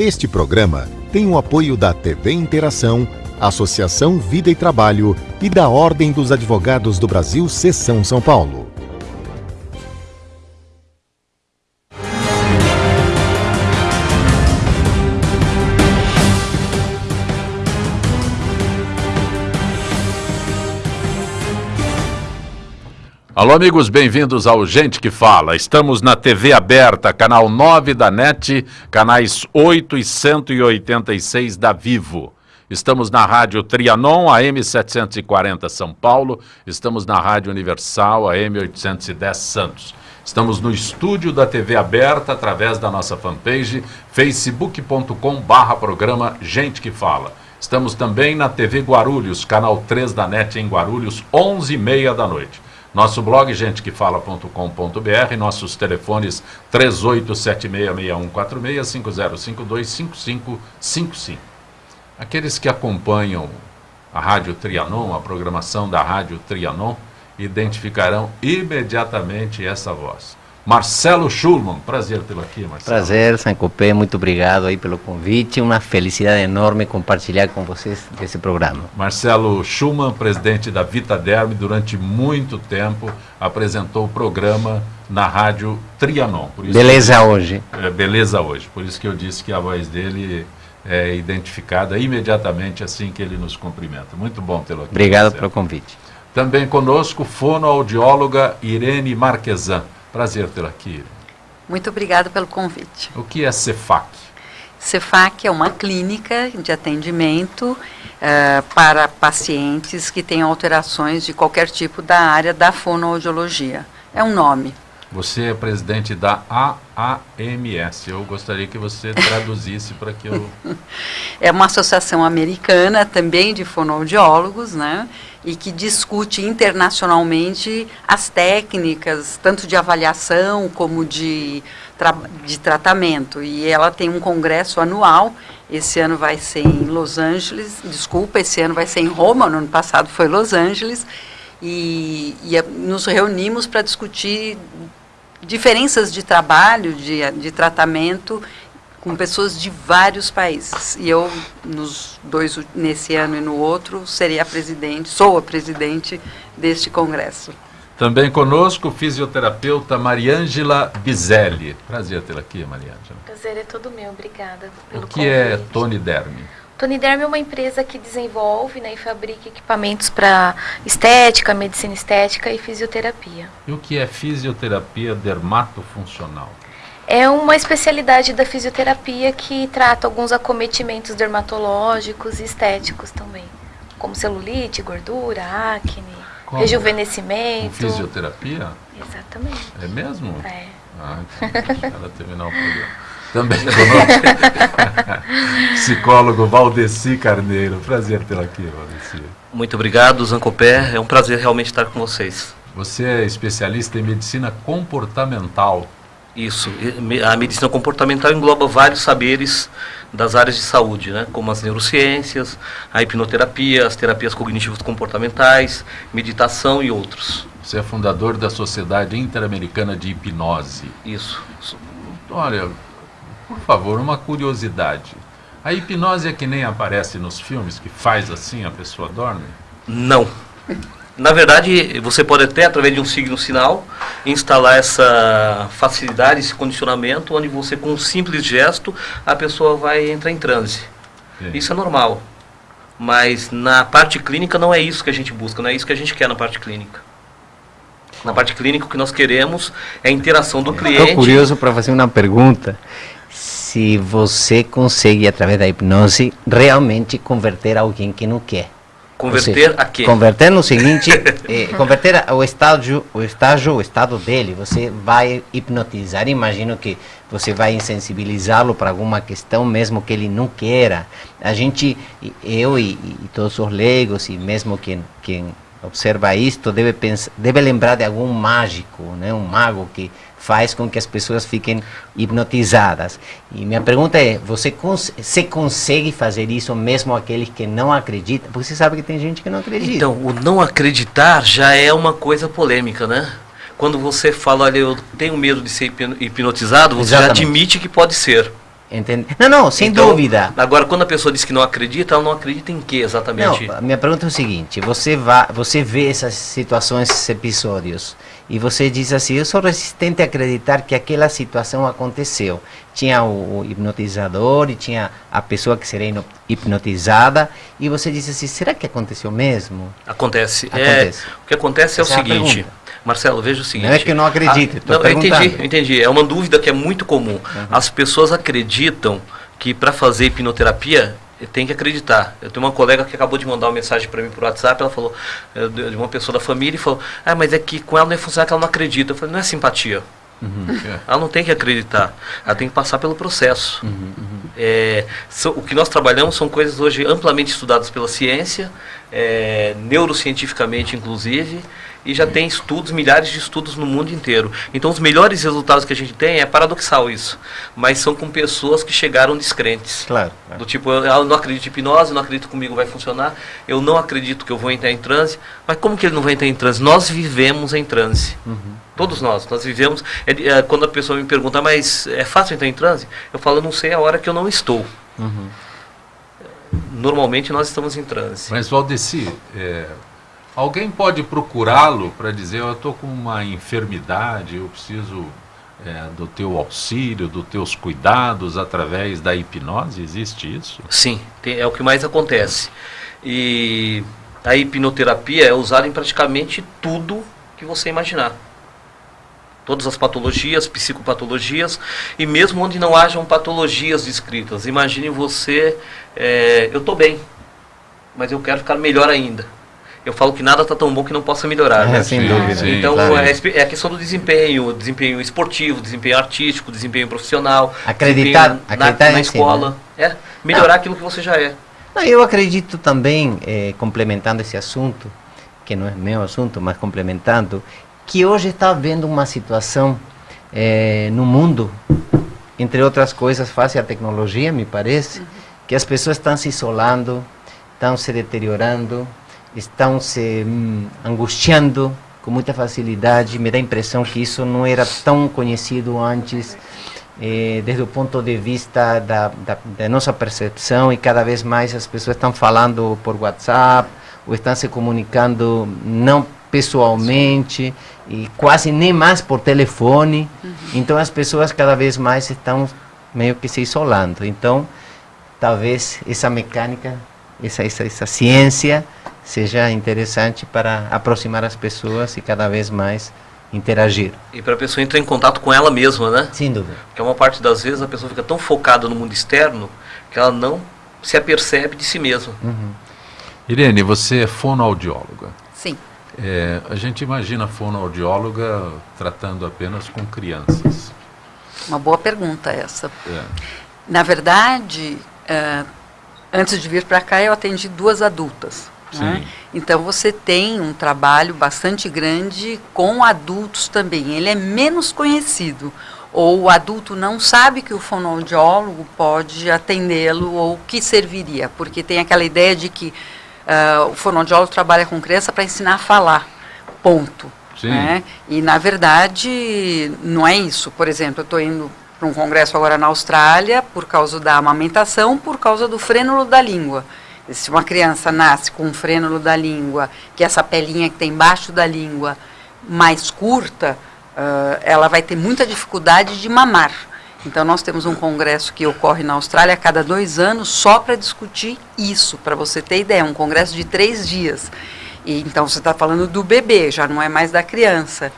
Este programa tem o apoio da TV Interação, Associação Vida e Trabalho e da Ordem dos Advogados do Brasil, Seção São Paulo. Alô, amigos, bem-vindos ao Gente que Fala. Estamos na TV aberta, canal 9 da NET, canais 8 e 186 da Vivo. Estamos na Rádio Trianon, AM 740 São Paulo. Estamos na Rádio Universal, AM 810 Santos. Estamos no estúdio da TV aberta, através da nossa fanpage, facebook.com barra programa Gente que Fala. Estamos também na TV Guarulhos, canal 3 da NET em Guarulhos, 11h30 da noite. Nosso blog, gentequefala.com.br, nossos telefones 38766146-5052-5555. Aqueles que acompanham a Rádio Trianon, a programação da Rádio Trianon, identificarão imediatamente essa voz. Marcelo Schulman, prazer tê-lo aqui, Marcelo. Prazer, Sancopé, muito obrigado aí pelo convite, uma felicidade enorme compartilhar com vocês esse programa. Marcelo Schulman, presidente da Vitaderm, durante muito tempo apresentou o programa na rádio Trianon. Beleza eu, hoje. É, beleza hoje, por isso que eu disse que a voz dele é identificada imediatamente assim que ele nos cumprimenta. Muito bom tê-lo aqui. Obrigado Marcelo. pelo convite. Também conosco, fonoaudióloga Irene Marquesan. Prazer tê-la aqui. Muito obrigada pelo convite. O que é Cefac? Cefac é uma clínica de atendimento uh, para pacientes que têm alterações de qualquer tipo da área da fonoaudiologia. É um nome. Você é presidente da AAMS. Eu gostaria que você traduzisse para que eu... É uma associação americana também de fonoaudiólogos, né? E que discute internacionalmente as técnicas, tanto de avaliação como de, tra de tratamento. E ela tem um congresso anual, esse ano vai ser em Los Angeles, desculpa, esse ano vai ser em Roma, no ano passado foi Los Angeles, e, e nos reunimos para discutir diferenças de trabalho, de, de tratamento com pessoas de vários países. E eu, nos dois, nesse ano e no outro, seria a presidente, sou a presidente deste congresso. Também conosco fisioterapeuta Mariângela Bizelli. Prazer tê-la aqui, Mariângela. Prazer é todo meu, obrigada pelo O que é convite. é Tony Derme? Tony Derme é uma empresa que desenvolve né, e fabrica equipamentos para estética, medicina estética e fisioterapia. E o que é fisioterapia dermatofuncional? É uma especialidade da fisioterapia que trata alguns acometimentos dermatológicos e estéticos também, como celulite, gordura, acne, como? rejuvenescimento. Com fisioterapia? Exatamente. É mesmo? É. Ah, então, ela terminar o programa. Também psicólogo Valdeci Carneiro. Prazer tê-la aqui, Valdeci. Muito obrigado, Zancopé. É um prazer realmente estar com vocês. Você é especialista em medicina comportamental. Isso. A medicina comportamental engloba vários saberes das áreas de saúde, né? como as neurociências, a hipnoterapia, as terapias cognitivas comportamentais, meditação e outros. Você é fundador da Sociedade Interamericana de Hipnose. Isso. Olha, por favor, uma curiosidade. A hipnose é que nem aparece nos filmes, que faz assim, a pessoa dorme? Não. Na verdade, você pode até, através de um signo sinal, instalar essa facilidade, esse condicionamento, onde você, com um simples gesto, a pessoa vai entrar em transe. Sim. Isso é normal. Mas na parte clínica não é isso que a gente busca, não é isso que a gente quer na parte clínica. Na parte clínica, o que nós queremos é a interação do cliente. Estou curioso para fazer uma pergunta. Se você consegue, através da hipnose, realmente converter alguém que não quer. Converter seja, a quê? Converter no seguinte, eh, converter o estágio, o estágio, o estado dele, você vai hipnotizar, imagino que você vai insensibilizá-lo para alguma questão, mesmo que ele não queira. A gente, eu e, e todos os leigos, e mesmo quem, quem observa isto, deve, pensar, deve lembrar de algum mágico, né? um mago que faz com que as pessoas fiquem hipnotizadas. E minha pergunta é, você, cons você consegue fazer isso mesmo aqueles que não acreditam? Porque você sabe que tem gente que não acredita. Então, o não acreditar já é uma coisa polêmica, né? Quando você fala, olha, eu tenho medo de ser hipnotizado, você Exatamente. já admite que pode ser. Entende? Não, não, sem Então, dúvida. Agora, quando a pessoa diz que não acredita, ela não acredita em quê exatamente? Não, minha pergunta é o seguinte: você vai, você vê essas situações, esses episódios, e você diz assim: eu sou resistente a acreditar que aquela situação aconteceu. Tinha o, o hipnotizador e tinha a pessoa que seria hipno- hipnotizada, e você diz assim: será que aconteceu mesmo? Acontece. É, Acontece. o que acontece é Essa o é seguinte. pergunta. Marcelo, veja o seguinte. Não é que eu não acredite, Ah, tô não, eu entendi, eu entendi. É uma dúvida que é muito comum. As pessoas acreditam que para fazer hipnoterapia tem que acreditar. Eu tenho uma colega que acabou de mandar uma mensagem para mim por WhatsApp, ela falou, de uma pessoa da família, e falou, ah, mas é que com ela não ia funcionar que ela não acredita. Eu falei, não é simpatia. Ela não tem que acreditar, ela tem que passar pelo processo. É, são- o que nós trabalhamos são coisas hoje amplamente estudadas pela ciência, é, neurocientificamente inclusive, e já tem estudos, milhares de estudos no mundo inteiro. Então os melhores resultados que a gente tem é paradoxal isso, mas são com pessoas que chegaram descrentes. Claro. claro. Do tipo, eu, eu não acredito em hipnose, eu não acredito que comigo vai funcionar, eu não acredito que eu vou entrar em transe. Mas como que ele não vai entrar em transe? Nós vivemos em transe. Todos nós, nós vivemos. é é, quando a pessoa me pergunta, mas é fácil entrar em transe? Eu falo, eu não sei a hora que eu não estou. Normalmente nós estamos em transe. Mas, Valdeci, é, alguém pode procurá-lo para dizer: Eu estou com uma enfermidade, eu preciso é, do teu auxílio, dos teus cuidados através da hipnose? Existe isso? Sim, tem- é o que mais acontece. E a hipnoterapia é usada em praticamente tudo que você imaginar. Todas as patologias, psicopatologias, e mesmo onde não hajam patologias descritas. Imagine você, é, eu estou bem, mas eu quero ficar melhor ainda. Eu falo que nada está tão bom que não possa melhorar. É, né? sem Sim, dúvida. sim. Então claro. é, a espe- é a questão do desempenho, desempenho esportivo, desempenho artístico, desempenho profissional, Acreditar- desempenho na, acreditar na em si, escola, é melhorar aquilo que você já é. Não, eu acredito também, eh, complementando esse assunto, que não é meu assunto, mas complementando, que hoje está havendo uma situação eh, no mundo, entre outras coisas, face à tecnologia, me parece, que as pessoas estão se isolando, estão se deteriorando, estão se hum, angustiando com muita facilidade. Me dá a impressão que isso não era tão conhecido antes eh, desde o ponto de vista da, da, da nossa percepção e cada vez mais as pessoas estão falando por WhatsApp ou estão se comunicando não pessoalmente e quase nem mais por telefone. Então as pessoas cada vez mais estão meio que se isolando. Então talvez essa mecânica, essa, essa, essa ciência seja interessante para aproximar as pessoas e cada vez mais interagir. E para a pessoa entrar em contato com ela mesma, né? Sem dúvida. Porque uma parte das vezes a pessoa fica tão focada no mundo externo que ela não se apercebe de si mesma. Uhum. Irene, você é fonoaudióloga. Sim. É, a gente imagina a fonoaudióloga tratando apenas com crianças. Uma boa pergunta essa. É. Na verdade, eh, antes de vir para cá, eu atendi duas adultas. Né? Então, você tem um trabalho bastante grande com adultos também. Ele é menos conhecido. Ou o adulto não sabe que o fonoaudiólogo pode atendê-lo ou que serviria. Porque tem aquela ideia de que ah, o fonoaudiólogo trabalha com criança para ensinar a falar. Ponto. Né? E, na verdade, não é isso. Por exemplo, eu estou indo para um congresso agora na Austrália por causa da amamentação, por causa do frênulo da língua. Se uma criança nasce com um frênulo da língua, que é essa pelinha que tem embaixo da língua mais curta, ah, ela vai ter muita dificuldade de mamar. Então, nós temos um congresso que ocorre na Austrália a cada dois anos só para discutir isso, para você ter ideia. Um congresso de três dias. E, então, você está falando do bebê, já não é mais da criança.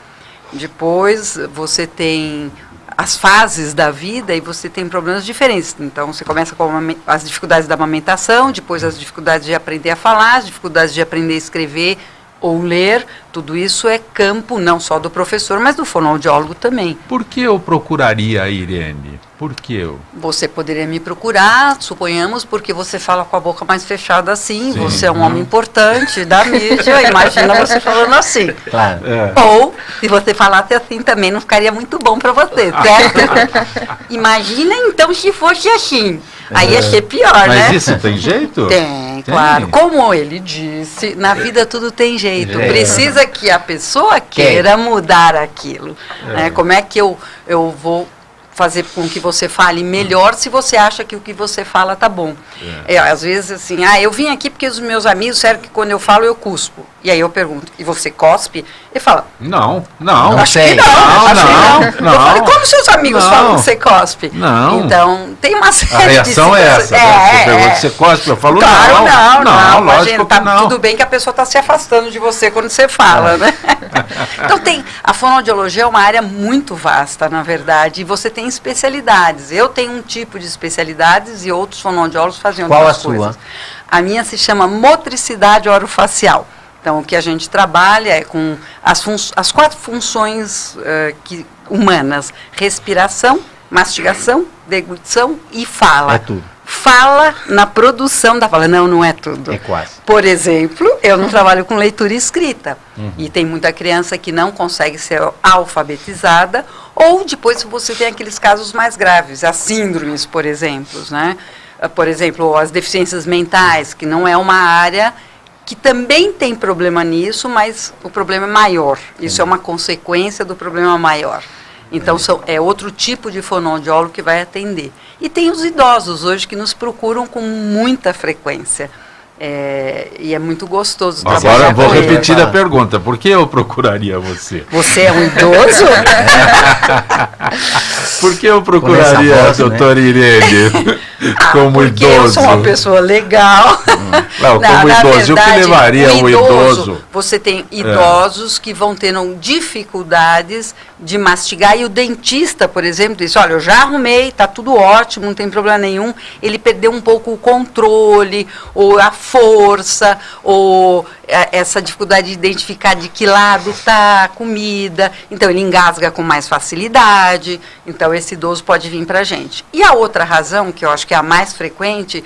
Depois, você tem as fases da vida e você tem problemas diferentes. Então, você começa com as dificuldades da amamentação, depois as dificuldades de aprender a falar, as dificuldades de aprender a escrever ou ler. Tudo isso é campo não só do professor, mas do fonoaudiólogo também. Por que eu procuraria a Irene? Por que eu? Você poderia me procurar, suponhamos, porque você fala com a boca mais fechada assim, Sim. você é um homem importante da mídia, imagina você falando assim. Claro. Ou, se você falasse assim, também não ficaria muito bom para você, certo? Imagina então se fosse assim. Aí ia ser pior, Mas né? isso tem jeito? Tem, claro. Como ele disse, na vida tudo tem jeito. É. Precisa que a pessoa queira mudar aquilo. né? Como é que eu, eu vou fazer com que você fale melhor se você acha que o que você fala tá bom. É. às vezes assim, ah, eu vim aqui porque os meus amigos disseram que quando eu falo eu cuspo. E aí eu pergunto, e você cospe? Ele fala, não, não. Acho que não, não, acho não, que não. não. Eu falei, como seus amigos Não. falam que você cospe? Não. Então, tem uma série A reação de é essa. né? Você pergunta se você cospe, eu falo Claro, não. não, não, lógico imagina, que tá não. tudo bem que a pessoa está se afastando de você quando você fala, né? então tem, a fonoaudiologia é uma área muito vasta, na verdade, e você tem especialidades. Eu tenho um tipo de especialidades e outros fonoaudiólogos fazem Qual outras a sua? coisas. A minha se chama motricidade orofacial. Então, o que a gente trabalha é com as, as quatro funções eh, que, humanas: respiração, mastigação, deglutição e fala. É tudo. Fala na produção da fala. Não, não é tudo. É quase. Por exemplo, eu não trabalho com leitura escrita. E tem muita criança que não consegue ser alfabetizada. Ou depois você tem aqueles casos mais graves, as síndromes, por exemplo. Né? Ah, Por exemplo, as deficiências mentais, que não é uma área que também tem problema nisso, mas o problema é maior. Isso é uma consequência do problema maior. Então, são, é outro tipo de fonoaudiólogo que vai atender. E tem os idosos hoje que nos procuram com muita frequência. É, e é muito gostoso Agora trabalhar eu vou com repetir a pergunta. Por que eu procuraria você? Você é um idoso? Por que eu procuraria a né? doutora Irene como Ah, Porque idoso? eu sou uma pessoa legal. Não, como idoso, o que levaria um idoso? Você tem idosos que vão tendo dificuldades de mastigar e o dentista, por exemplo, diz, olha, eu já arrumei, tá tudo ótimo, não tem problema nenhum. Ele perdeu um pouco o controle, ou a força, ou eh, essa dificuldade de identificar de que lado tá a comida. Então ele engasga com mais facilidade. Então esse idoso pode vir para a gente. E a outra razão, que eu acho que é a mais frequente,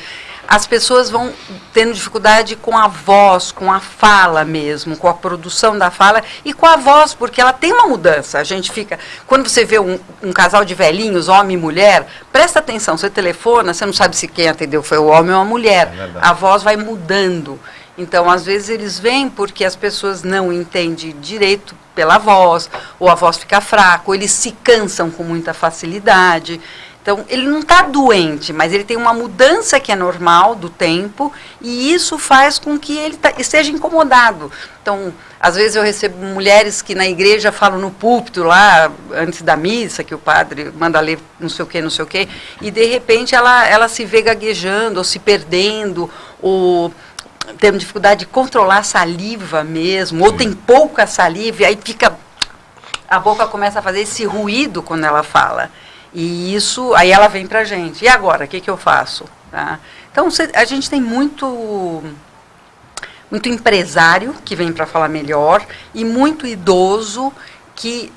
as pessoas vão tendo dificuldade com a voz, com a fala mesmo, com a produção da fala e com a voz, porque ela tem uma mudança. A gente fica. Quando você vê um, um casal de velhinhos, homem e mulher, presta atenção, você telefona, você não sabe se quem atendeu foi o homem ou a mulher. a voz vai mudando. Então, às vezes, eles vêm porque as pessoas não entendem direito pela voz, ou a voz fica fraca, ou eles se cansam com muita facilidade. Então, ele não está doente, mas ele tem uma mudança que é normal do tempo e isso faz com que ele tá- esteja incomodado. Então, às vezes eu recebo mulheres que na igreja falam no púlpito lá, antes da missa, que o padre manda ler não sei o que, não sei o que, e de repente ela, ela se vê gaguejando, ou se perdendo, ou tendo dificuldade de controlar a saliva mesmo, ou tem pouca saliva, e aí fica a boca começa a fazer esse ruído quando ela fala. E isso, aí ela vem pra gente. E agora, o que, que eu faço? Tá? Então, cê- a gente tem muito muito empresário que vem para falar melhor e muito idoso que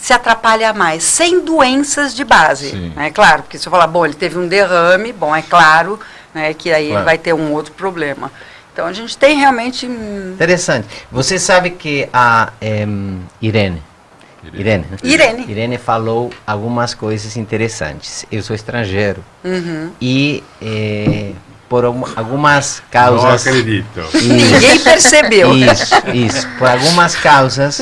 se atrapalha mais, sem doenças de base. Sim. É claro, porque se eu falar, bom, ele teve um derrame, bom, é claro né, que aí ele Claro. vai ter um outro problema. Então, a gente tem realmente... Interessante. Você sabe que a em, Irene, Irene? Irene. Irene falou algumas coisas interessantes. Eu sou estrangeiro uhum. e eh, por algum- algumas Não causas acredito. Ninguém percebeu. Isso, isso. Por algumas causas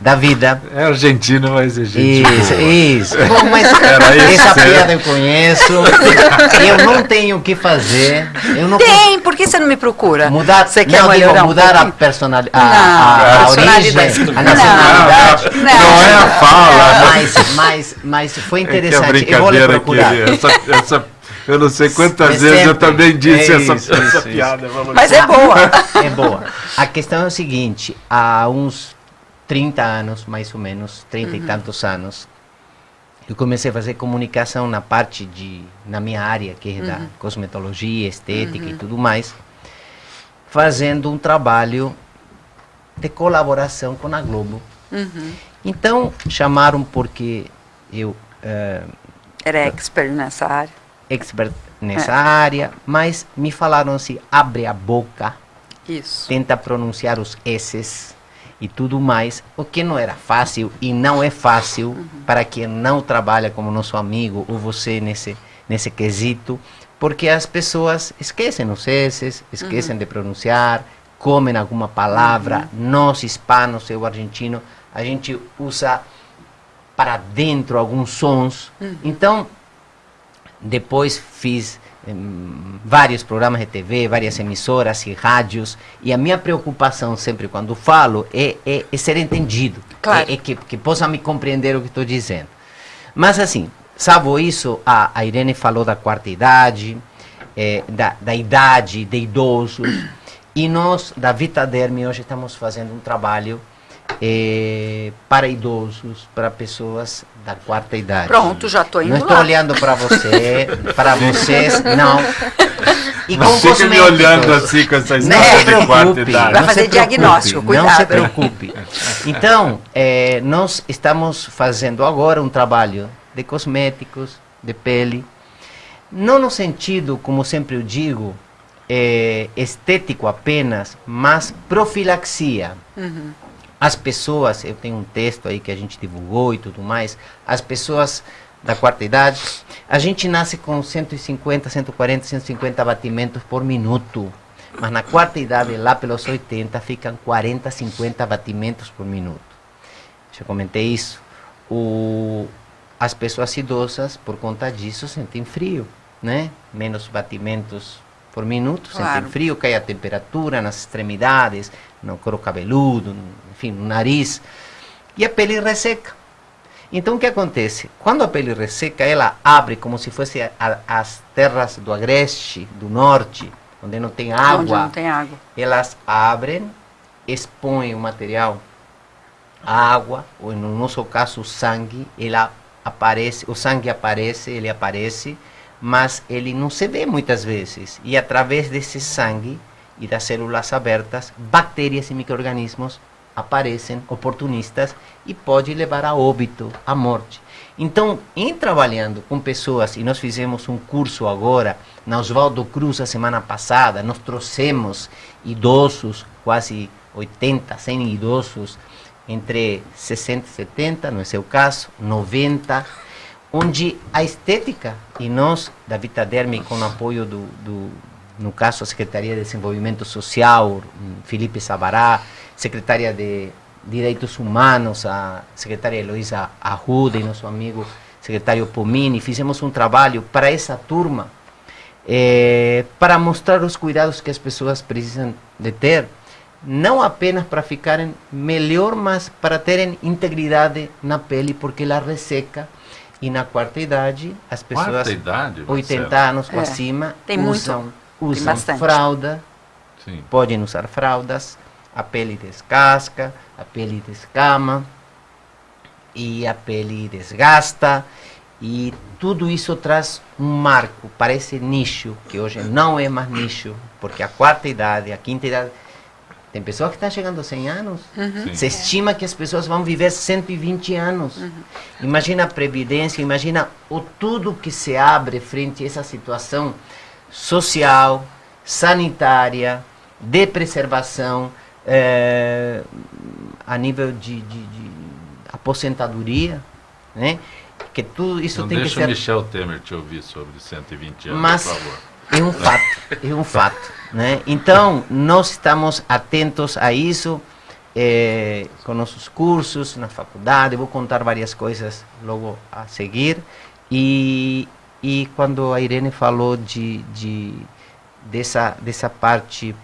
da vida. É argentino, mas é gente Isso, boa. isso. Bom, mas isso, essa é. piada eu conheço. Eu não tenho o que fazer. Eu não Tem, por que você não me procura? Mudar, você quer não, digo, melhorar um mudar a pouquinho? personalidade, a, Não, a, a personalidade. origem, a Não. nacionalidade. Não. Não é a fala. Mas, mas, mas foi É que a interessante. eu vou lhe procurar. aqui, essa, essa, eu não sei quantas Mas vezes eu sempre. também disse É essa, isso, essa isso, piada. Mas é boa. É boa. A questão é o seguinte, há uns 30 anos, mais ou menos, 30 e tantos anos, eu comecei a fazer comunicação na parte de, na minha área, que é da cosmetologia, estética e tudo mais, fazendo um trabalho de colaboração com a Globo. Uhum. Então, chamaram porque eu eh, Era expert nessa área. Expert nessa área, mas me falaram assim, abre a boca, Isso. tenta pronunciar os S's e tudo mais, o que não era fácil e não é fácil para quem não trabalha como nosso amigo ou você nesse, nesse quesito, porque as pessoas esquecem os S's, esquecem de pronunciar, comem alguma palavra, nós hispanos, eu argentino, a gente usa para dentro alguns sons. Então, depois fiz em vários programas de TV, várias emissoras e rádios, e a minha preocupação sempre quando falo é, é, é ser entendido, Claro. é, é que, que possa me compreender o que estou dizendo. Mas assim, salvo isso, a, a Irene falou da quarta idade, eh, da, da idade de idosos, e nós, da Vitaderme, hoje estamos fazendo um trabalho eh, para idosos, para pessoas da quarta idade. Pronto, já estou indo Não estou olhando para você, para vocês, não. E Não com fica me olhando assim com essa Não se história de quarta preocupe. idade. Vai fazer diagnóstico, Não se cuidado. preocupe. Então, eh, nós estamos fazendo agora um trabalho de cosméticos, de pele, não no sentido, como sempre eu digo, eh, estético apenas, mas profilaxia. Uhum. As pessoas, eu tenho um texto aí que a gente divulgou e tudo mais, as pessoas da quarta idade, a gente nasce com 150, 140, 150 batimentos por minuto. Mas na quarta idade, lá pelos 80, ficam 40, 50 batimentos por minuto. Já comentei isso. O, as pessoas idosas, por conta disso, sentem frio, né? Menos batimentos por minuto, Claro. sentem frio, cai a temperatura nas extremidades, no couro cabeludo, enfim, no nariz. E a pele resseca. Então o que acontece? Quando a pele resseca, ela abre como se fosse a- a- as terras do agreste, do norte, onde não tem Onde água não tem água. elas abrem, expõem o material, a água, ou no nosso caso o sangue, ela aparece, o sangue aparece, ele aparece, mas ele não se vê muitas vezes. E através desse sangue e das células abertas, bactérias e micro-organismos aparecem oportunistas e pode levar a óbito, a morte. Então, em trabalhando com pessoas, e nós fizemos um curso agora na Oswaldo Cruz a semana passada, nós trouxemos idosos, quase 80, 100 idosos, entre 60 e 70, no seu caso, 90, onde a estética, e nós, da Vitaderme, com o apoio do, do, no caso, a Secretaria de Desenvolvimento Social, Felipe Sabará, Secretaria de Direitos Humanos, a secretária Heloísa Arruda e nosso amigo secretário Pomini, fizemos um trabalho para essa turma, eh, para mostrar os cuidados que as pessoas precisam de ter, não apenas para ficarem melhor, mas para terem integridade na pele, porque ela resseca. E na quarta idade, as pessoas Quarta idade, 80 Marcelo? anos para É, cima tem muito, usam, tem usam bastante. fralda, Sim. podem usar fraldas, a pele descasca, a pele descama e a pele desgasta e tudo isso traz um marco para esse nicho que hoje não é mais nicho, porque a quarta idade, a quinta idade tem pessoas que estão chegando a 100 anos. Sim. Se estima que as pessoas vão viver 120 anos. Imagina a previdência, imagina o tudo que se abre frente a essa situação social, sanitária, de preservação, eh, a nível de, de- de aposentadoria, né? Que tudo isso Não tem que deixa ser o Michel Temer te ouvir sobre 120 anos, mas por favor. é um fato, é um fato, né? Então nós estamos atentos a isso eh, com nossos cursos na faculdade. Vou contar várias coisas logo a seguir e e quando a Irene falou de, de dessa dessa parte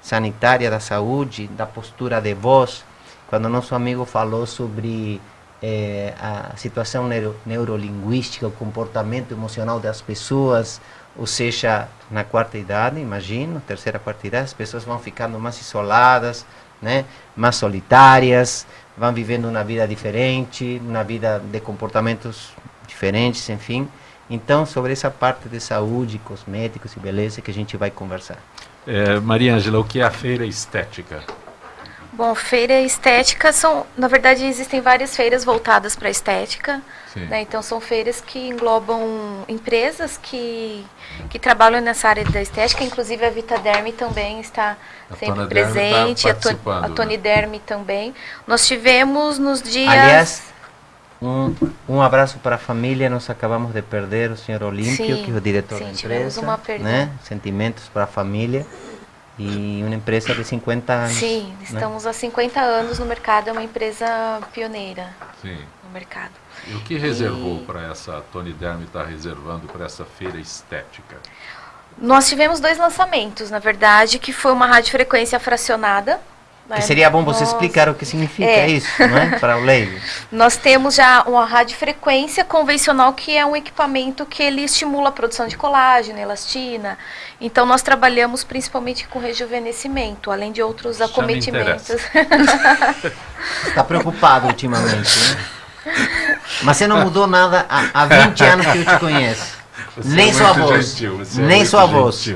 sanitária da saúde, da postura de voz, quando nosso amigo falou sobre eh, a situação neuro, neurolinguística, o comportamento emocional das pessoas, ou seja, na quarta idade, imagino, terceira, quarta idade, as pessoas vão ficando mais isoladas, né, mais solitárias, vão vivendo uma vida diferente, uma vida de comportamentos diferentes, enfim. Então, sobre essa parte de saúde, cosméticos e beleza que a gente vai conversar. É, Maria Ângela, o que é a feira estética? Bom, feira estética são, na verdade, existem várias feiras voltadas para estética. Sim. né? Então são feiras que englobam empresas que, que trabalham nessa área da estética, inclusive a Vitaderme também está A sempre Tona tá presente, a, participando, a né? Tony Derme também. Nós tivemos nos dias. Aliás, um, um abraço para a família. Nós acabamos de perder o senhor Olímpio, Sim, que é o diretor sim, da tivemos empresa. uma perda. Né? Sentimentos para a família. E uma empresa de 50 anos. Sim, né? estamos há 50 anos no mercado, é uma empresa pioneira Sim. no mercado. E o que reservou e... para essa, Tony Derme está reservando para essa feira estética? Nós tivemos dois lançamentos, na verdade, que foi uma radiofrequência fracionada, que seria bom você Nossa. explicar o que significa é. isso, não é? Para o leigo. Nós temos já uma radiofrequência convencional, que é um equipamento que ele estimula a produção de colágeno, elastina. Então, nós trabalhamos principalmente com rejuvenescimento, além de outros Já acometimentos. Está preocupado ultimamente, né? Mas você não mudou nada há, há 20 anos que eu te conheço. Você nem é sua voz. Gentil, é nem sua voz.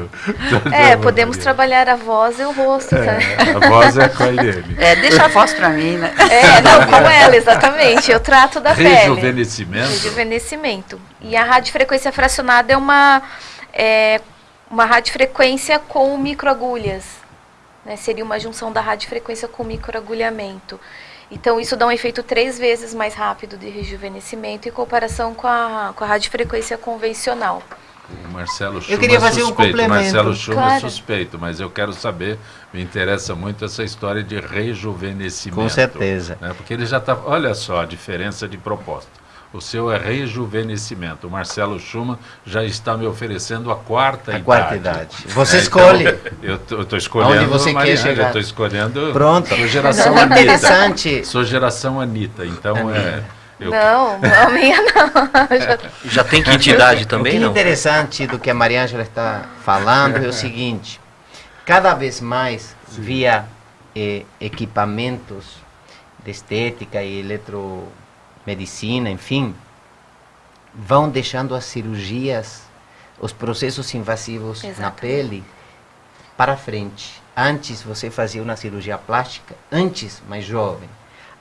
É, podemos trabalhar a voz e o rosto. É, tá? A voz é com a Irene. É, deixa a voz para mim, né? É, não, com ela, exatamente. Eu trato da pele. Rejuvenescimento. Rejuvenescimento. E a radiofrequência fracionada é uma, é, uma radiofrequência com microagulhas. Né? Seria uma junção da radiofrequência com microagulhamento. Então, isso dá um efeito três vezes mais rápido de rejuvenescimento em comparação com a, com a radiofrequência convencional. O Marcelo Chuma eu queria fazer suspeito, um complemento. Marcelo Chuma claro. é suspeito, mas eu quero saber, me interessa muito essa história de rejuvenescimento. Com certeza. Né? Porque ele já está, olha só a diferença de proposta. O seu é rejuvenescimento. O Marcelo Schumann já está me oferecendo a quarta a idade. quarta idade. Você é, escolhe. Então, eu estou escolhendo. Onde você Mariana, quer chegar? Eu estou escolhendo. Pronto. Sou geração Anitta. Interessante. Sou geração Anitta. Então é. Eu... Não, a minha não. já... já tem quantidade também, o que é interessante do que a Maria Ângela está falando é o seguinte: cada vez mais Sim. via eh, equipamentos de estética e eletro medicina, enfim, vão deixando as cirurgias, os processos invasivos na pele para frente. Antes você fazia uma cirurgia plástica, antes mais jovem.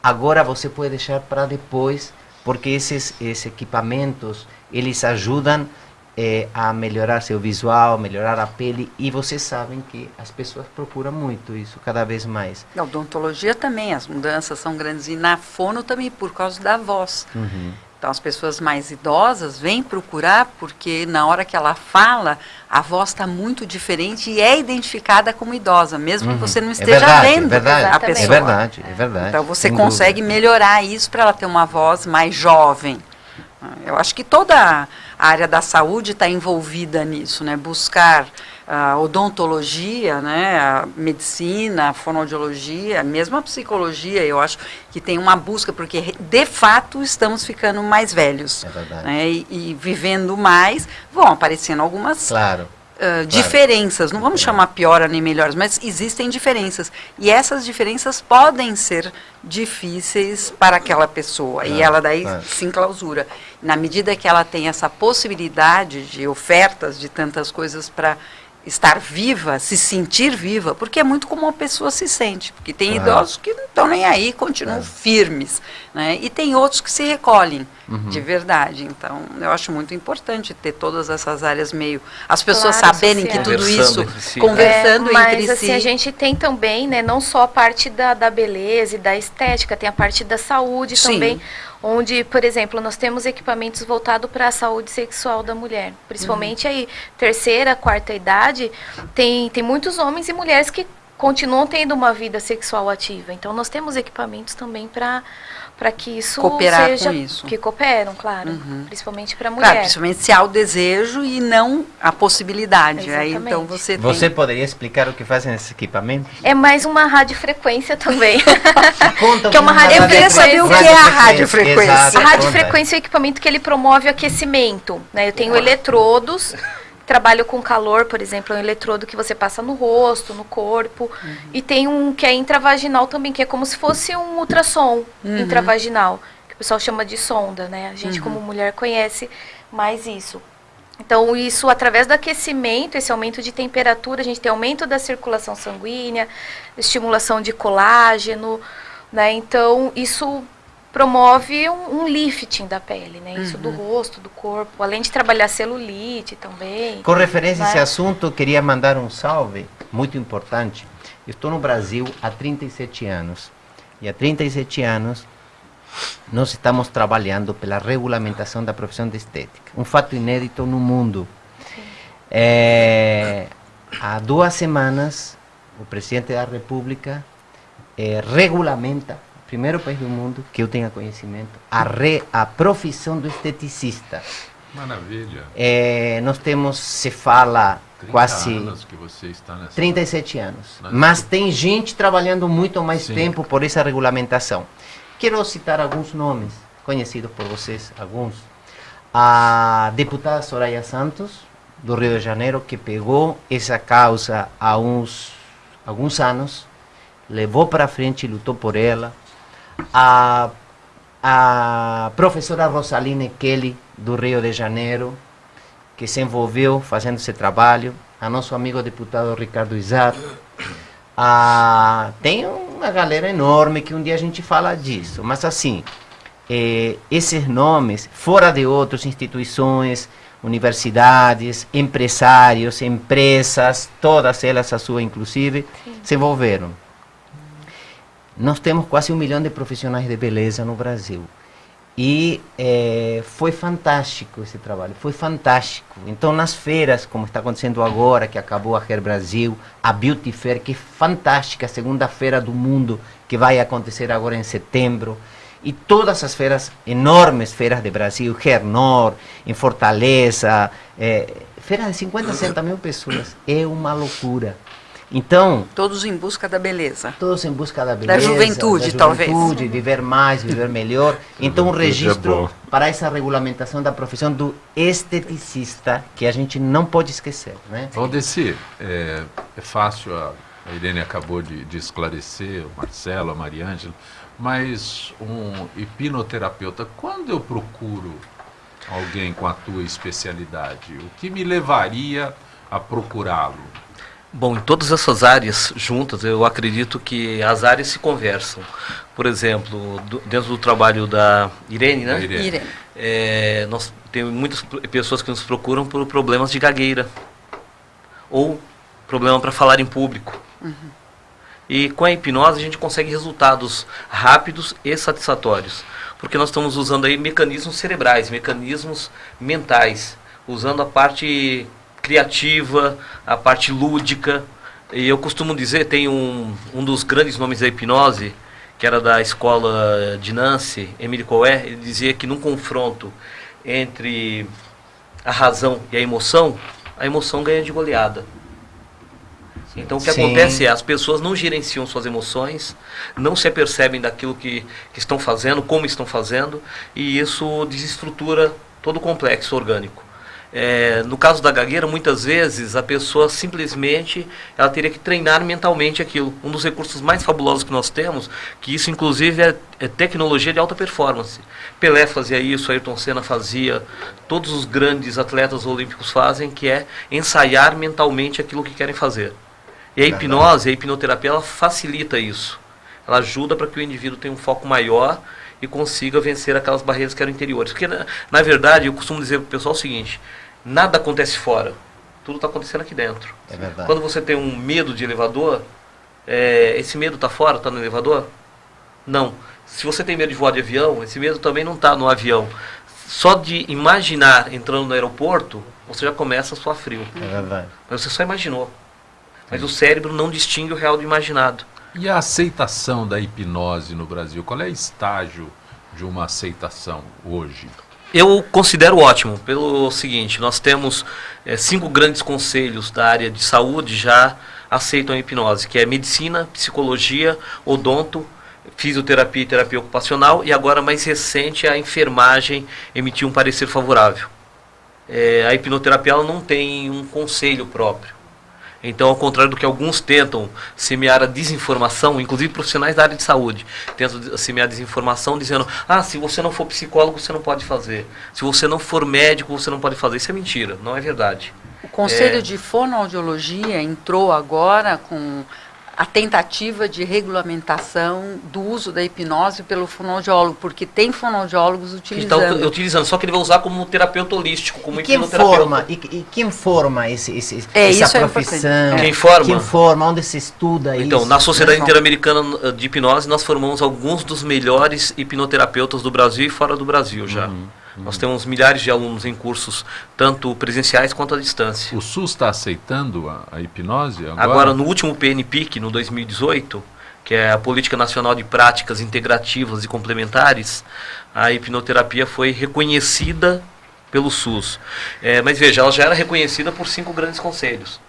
Agora você pode deixar para depois, porque esses, esses equipamentos eles ajudam é, a melhorar seu visual, melhorar a pele, e vocês sabem que as pessoas procuram muito isso cada vez mais. Na odontologia também, as mudanças são grandes, e na fono também, por causa da voz. Uhum. Então, as pessoas mais idosas vêm procurar porque, na hora que ela fala, a voz está muito diferente e é identificada como idosa, mesmo uhum. que você não é esteja é verdade, vendo é verdade, a pessoa. É verdade, é verdade. Então, você consegue dúvida. melhorar isso para ela ter uma voz mais jovem. Eu acho que toda a área da saúde está envolvida nisso, né? Buscar a odontologia, né? a medicina, a fonoaudiologia, mesmo a psicologia, eu acho que tem uma busca, porque de fato estamos ficando mais velhos. É né? e, e, vivendo mais, vão aparecendo algumas claro claro. diferenças, não vamos chamar pior nem melhores, mas existem diferenças. E essas diferenças podem ser difíceis para aquela pessoa. E ela daí claro. se enclausura. Na medida que ela tem essa possibilidade de ofertas de tantas coisas para estar viva, se sentir viva, porque é muito como a pessoa se sente. Porque tem idosos que não estão nem aí, continuam firmes. Né? E tem outros que se recolhem uhum. de verdade. Então, eu acho muito importante ter todas essas áreas meio. As pessoas claro, saberem que tudo isso. Si. Conversando é, mas, entre assim, si. a gente tem também, né, não só a parte da, da beleza e da estética, tem a parte da saúde Sim. também onde, por exemplo, nós temos equipamentos voltados para a saúde sexual da mulher. Principalmente uhum. aí, terceira, quarta idade, tem, tem muitos homens e mulheres que continuam tendo uma vida sexual ativa. Então, nós temos equipamentos também para para que isso Cooperar seja com isso. que cooperam, claro, uhum. principalmente para a mulher. Claro, principalmente se há o desejo e não a possibilidade. Aí então você Você tem... poderia explicar o que fazem esses equipamentos? É mais uma radiofrequência também. Conta que é uma radiofrequência. Eu queria saber o que é a radiofrequência. Exato, a radiofrequência é o equipamento que ele promove o aquecimento, né? Eu tenho eletrodos trabalho com calor, por exemplo, é um eletrodo que você passa no rosto, no corpo. Uhum. E tem um que é intravaginal também, que é como se fosse um ultrassom uhum. intravaginal, que o pessoal chama de sonda, né? A gente, uhum. como mulher, conhece mais isso. Então, isso através do aquecimento, esse aumento de temperatura, a gente tem aumento da circulação sanguínea, estimulação de colágeno, né? Então, isso promove um, um, lifting da pele, né? Isso uhum. do rosto, do corpo, além de trabalhar celulite também. Com referência a esse assunto, queria mandar um salve muito importante. estou no Brasil há 37 anos. E há 37 anos nós estamos trabalhando pela regulamentação da profissão de estética. Um fato inédito no mundo. É, há duas semanas, o presidente da República é, regulamenta primeiro país do mundo que eu tenha conhecimento, a, re, a profissão do esteticista. Maravilha. É, nós temos, se fala, 30 quase anos que você está nessa 37 anos. Né? Mas tem gente trabalhando muito mais Sim. tempo por essa regulamentação. Quero citar alguns nomes conhecidos por vocês, alguns. A deputada Soraya Santos, do Rio de Janeiro, que pegou essa causa há uns alguns anos, levou para frente e lutou por ela. A, a professora Rosaline Kelly, do Rio de Janeiro, que se envolveu fazendo esse trabalho, a nosso amigo deputado Ricardo Izar. Ah, tem uma galera enorme que um dia a gente fala disso, mas assim, eh, esses nomes, fora de outras instituições, universidades, empresários, empresas, todas elas, a sua inclusive, se envolveram. Nós temos quase um milhão de profissionais de beleza no Brasil. E eh, foi fantástico esse trabalho, foi fantástico. Então, nas feiras, como está acontecendo agora, que acabou a Hair Brasil, a Beauty Fair, que é fantástica, a segunda feira do mundo, que vai acontecer agora em setembro, e todas as feiras, enormes feiras de Brasil, Hernor, em Fortaleza, eh, feiras de 50, 60 mil pessoas, é uma loucura. Então, Todos em busca da beleza. todos em busca da beleza, juventude, da talvez. juventude, viver mais, viver melhor. Então, um é registro bom. para essa regulamentação da profissão do esteticista, que a gente não pode esquecer, né? Valdeci, é, é fácil, a, a Irene acabou de, de esclarecer, o Marcelo, a Mariângela, mas um hipnoterapeuta, quando eu procuro alguém com a tua especialidade, o que me levaria a procurá-lo? Bom, em todas essas áreas juntas, eu acredito que as áreas se conversam. Por exemplo, do- dentro do trabalho da Irene, né? Irene. Irene. É, nós temos muitas pessoas que nos procuram por problemas de gagueira ou problema para falar em público. E com a hipnose a gente consegue resultados rápidos e satisfatórios, porque nós estamos usando aí mecanismos cerebrais, mecanismos mentais, usando a parte criativa, a parte lúdica. E eu costumo dizer, tem um, um dos grandes nomes da hipnose, que era da escola de Nancy, Emile Coé, ele dizia que num confronto entre a razão e a emoção, a emoção ganha de goleada. Então o que Sim. acontece é as pessoas não gerenciam suas emoções, não se apercebem daquilo que, que estão fazendo, como estão fazendo, e isso desestrutura todo o complexo orgânico. É, no caso da gagueira, muitas vezes a pessoa simplesmente ela teria que treinar mentalmente aquilo. Um dos recursos mais fabulosos que nós temos, que isso inclusive é, é tecnologia de alta performance. Pelé fazia isso, Ayrton Senna fazia, todos os grandes atletas olímpicos fazem, que é ensaiar mentalmente aquilo que querem fazer. E a hipnose, a hipnoterapia, ela facilita isso. Ela ajuda para que o indivíduo tenha um foco maior e consiga vencer aquelas barreiras que eram interiores. Porque, na, na verdade, eu costumo dizer para o pessoal o seguinte: nada acontece fora, tudo está acontecendo aqui dentro. É verdade. Quando você tem um medo de elevador, é, esse medo está fora, está no elevador? Não. Se você tem medo de voar de avião, esse medo também não está no avião. Só de imaginar entrando no aeroporto, você já começa a suar frio. É verdade. Mas você só imaginou. Mas o cérebro não distingue o real do imaginado. E a aceitação da hipnose no Brasil? Qual é o estágio de uma aceitação hoje? Eu considero ótimo, pelo seguinte, nós temos eh, cinco grandes conselhos da área de saúde já aceitam a hipnose, que é medicina, psicologia, odonto, fisioterapia e terapia ocupacional, e agora mais recente a enfermagem emitiu um parecer favorável. Eh, a hipnoterapia não tem um conselho próprio. Então, ao contrário do que alguns tentam semear a desinformação, inclusive profissionais da área de saúde, tentam semear a desinformação dizendo: ah, se você não for psicólogo, você não pode fazer. Se você não for médico, você não pode fazer. Isso é mentira, não é verdade. O Conselho É. de Fonoaudiologia entrou agora com a tentativa de regulamentação do uso da hipnose pelo fonoaudiólogo, porque tem fonoaudiólogos Ele está utilizando. utilizando, só que ele vai usar como terapeuta holístico, como E quem hipnoterapeuta. forma, e, e quem forma esse, esse, É, essa isso é profissão? importante. Quem forma? Quem forma? Onde se estuda Então, isso? na Sociedade Não. Interamericana eh, de Hipnose, nós formamos alguns dos melhores hipnoterapeutas do Brasil e fora do Brasil já. Nós temos milhares de alunos em cursos, tanto presenciais quanto à distância. O SUS está aceitando a, a hipnose agora? Agora, no último PNPIC, no 2018, que é a Política Nacional de Práticas Integrativas e Complementares, a hipnoterapia foi reconhecida pelo SUS. É, mas veja, ela já era reconhecida por cinco grandes conselhos.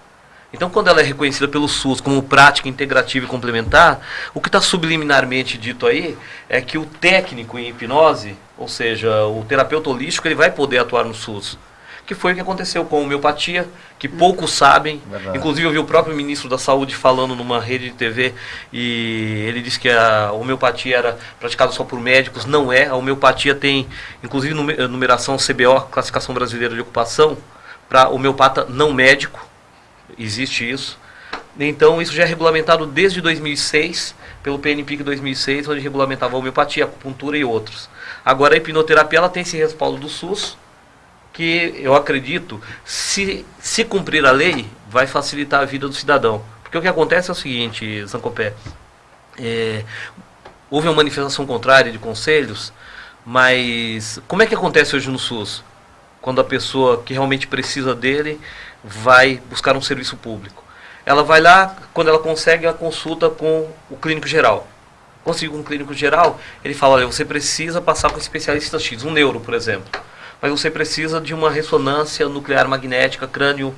Então, quando ela é reconhecida pelo SUS como prática integrativa e complementar, o que está subliminarmente dito aí é que o técnico em hipnose, ou seja, o terapeuta holístico, ele vai poder atuar no SUS que foi o que aconteceu com a homeopatia, que poucos sabem. Verdade. Inclusive, eu vi o próprio ministro da Saúde falando numa rede de TV e ele disse que a homeopatia era praticada só por médicos. Não é. A homeopatia tem, inclusive, numeração CBO, Classificação Brasileira de Ocupação, para homeopata não médico. Existe isso. Então, isso já é regulamentado desde 2006, pelo PNPIC 2006, onde regulamentava a homeopatia, acupuntura e outros. Agora, a hipnoterapia ela tem esse respaldo do SUS, que eu acredito, se, se cumprir a lei, vai facilitar a vida do cidadão. Porque o que acontece é o seguinte, Zancopé, é, houve uma manifestação contrária de conselhos, mas como é que acontece hoje no SUS? Quando a pessoa que realmente precisa dele vai buscar um serviço público. Ela vai lá, quando ela consegue a consulta com o clínico geral. Conseguiu um clínico geral, ele fala, olha, você precisa passar com um especialista X, um neuro, por exemplo mas você precisa de uma ressonância nuclear magnética crânio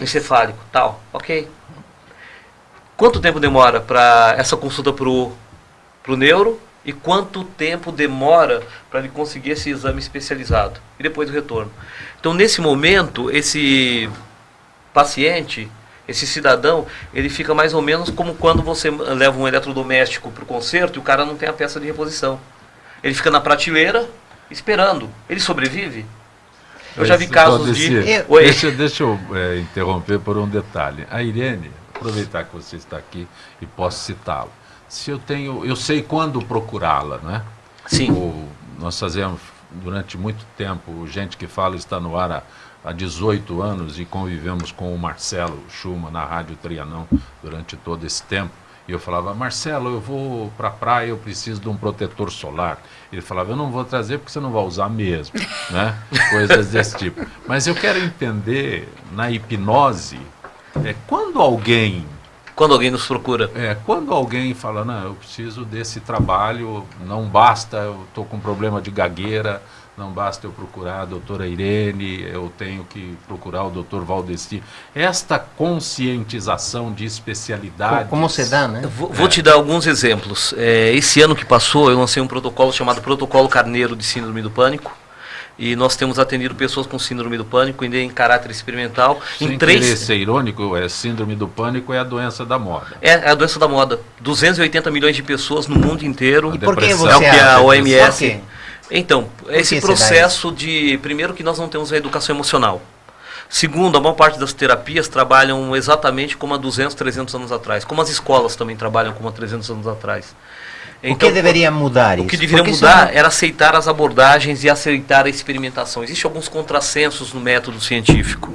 encefálico, tal. Ok. Quanto tempo demora para essa consulta para o neuro e quanto tempo demora para ele conseguir esse exame especializado e depois o retorno. Então, nesse momento, esse paciente, esse cidadão, ele fica mais ou menos como quando você leva um eletrodoméstico para o conserto e o cara não tem a peça de reposição. Ele fica na prateleira, esperando. Ele sobrevive? Eu já vi casos de. Oi. Deixa, deixa eu é, interromper por um detalhe. A Irene, aproveitar que você está aqui e posso citá-la. Se eu tenho, eu sei quando procurá-la, né? Sim. O, nós fazemos durante muito tempo, gente que fala está no ar há, há 18 anos e convivemos com o Marcelo Schumann na Rádio Trianão durante todo esse tempo. E eu falava, Marcelo, eu vou para a praia, eu preciso de um protetor solar. Ele falava, eu não vou trazer porque você não vai usar mesmo, né? Coisas desse tipo. Mas eu quero entender, na hipnose, é, quando alguém... Quando alguém nos procura. É, quando alguém fala, não, eu preciso desse trabalho, não basta, eu estou com problema de gagueira, não basta eu procurar a doutora Irene, eu tenho que procurar o doutor Valdeci. Esta conscientização de especialidades... Como se dá, né? Vou, vou é. te dar alguns exemplos. É, esse ano que passou, eu lancei um protocolo chamado Protocolo Carneiro de Síndrome do Pânico, e nós temos atendido pessoas com síndrome do pânico em caráter experimental. Sem em três... ser irônico, é síndrome do pânico é a doença da moda. É, é a doença da moda. 280 milhões de pessoas no mundo inteiro. E por que você é o que a OMS então, esse processo de. Primeiro, que nós não temos a educação emocional. Segundo, a maior parte das terapias trabalham exatamente como há 200, 300 anos atrás. Como as escolas também trabalham como há 300 anos atrás. Então, o que então, deveria mudar isso? O que deveria Porque mudar não... era aceitar as abordagens e aceitar a experimentação. Existem alguns contrassensos no método científico.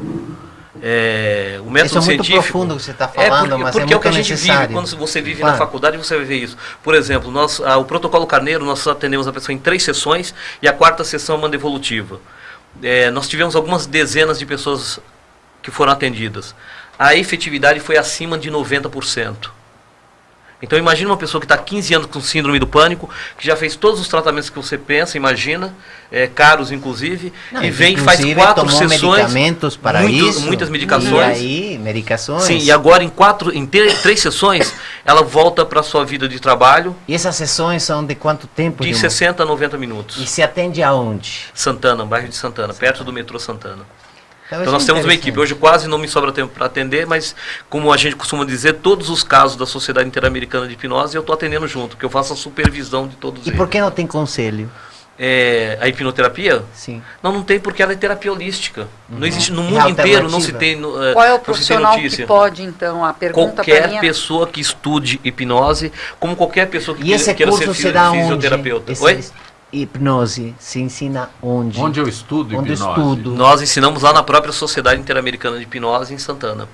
É, o método isso é muito científico, profundo que você está falando, é porque, mas porque é, é o que a gente necessário. vive. Quando você vive claro. na faculdade, você vai ver isso. Por exemplo, nós, ah, o protocolo Carneiro, nós atendemos a pessoa em três sessões e a quarta sessão é uma devolutiva. É, nós tivemos algumas dezenas de pessoas que foram atendidas. A efetividade foi acima de 90%. Então imagine uma pessoa que está 15 anos com síndrome do pânico, que já fez todos os tratamentos que você pensa, imagina, é, caros inclusive, Não, e vem e faz quatro sessões, medicamentos para muito, isso, muitas medicações. E aí, medicações. Sim, e agora em quatro, em três sessões, ela volta para a sua vida de trabalho. E essas sessões são de quanto tempo? De, de 60 a 90 minutos. E se atende aonde? Santana, bairro de Santana, Santana. perto do metrô Santana. Então, então nós é temos uma equipe. Hoje quase não me sobra tempo para atender, mas como a gente costuma dizer, todos os casos da Sociedade Interamericana de Hipnose eu estou atendendo junto, que eu faço a supervisão de todos e eles. E por que não tem conselho? É, a hipnoterapia? Sim. Não, não tem porque ela é terapia holística. Uhum. Não existe no mundo inteiro não se tem no, Qual é o profissional que pode então a pergunta qualquer minha... pessoa que estude hipnose, como qualquer pessoa que e esse queira curso ser fisioterapeuta. Esse, Oi? Hipnose se ensina onde? Onde eu estudo onde hipnose? Estudo. Nós ensinamos lá na própria Sociedade Interamericana de Hipnose em Santana.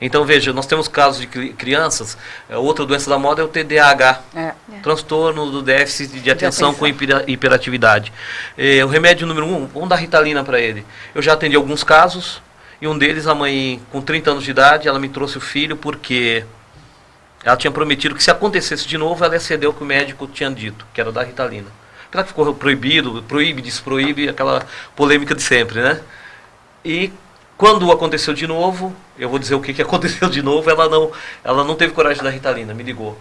Então veja, nós temos casos de crianças, é, outra doença da moda é o TDAH, é. transtorno do déficit de atenção com hiperatividade. É, o remédio número um, vamos dar ritalina para ele. Eu já atendi alguns casos, e um deles, a mãe com 30 anos de idade, ela me trouxe o filho porque Ela tinha prometido que se acontecesse de novo, ela ia ceder o que o médico tinha dito, que era da Ritalina. Apesar que ficou proibido, proíbe, desproíbe, aquela polêmica de sempre, né? E quando aconteceu de novo, eu vou dizer o que, que aconteceu de novo, ela não, ela não teve coragem da Ritalina, me ligou.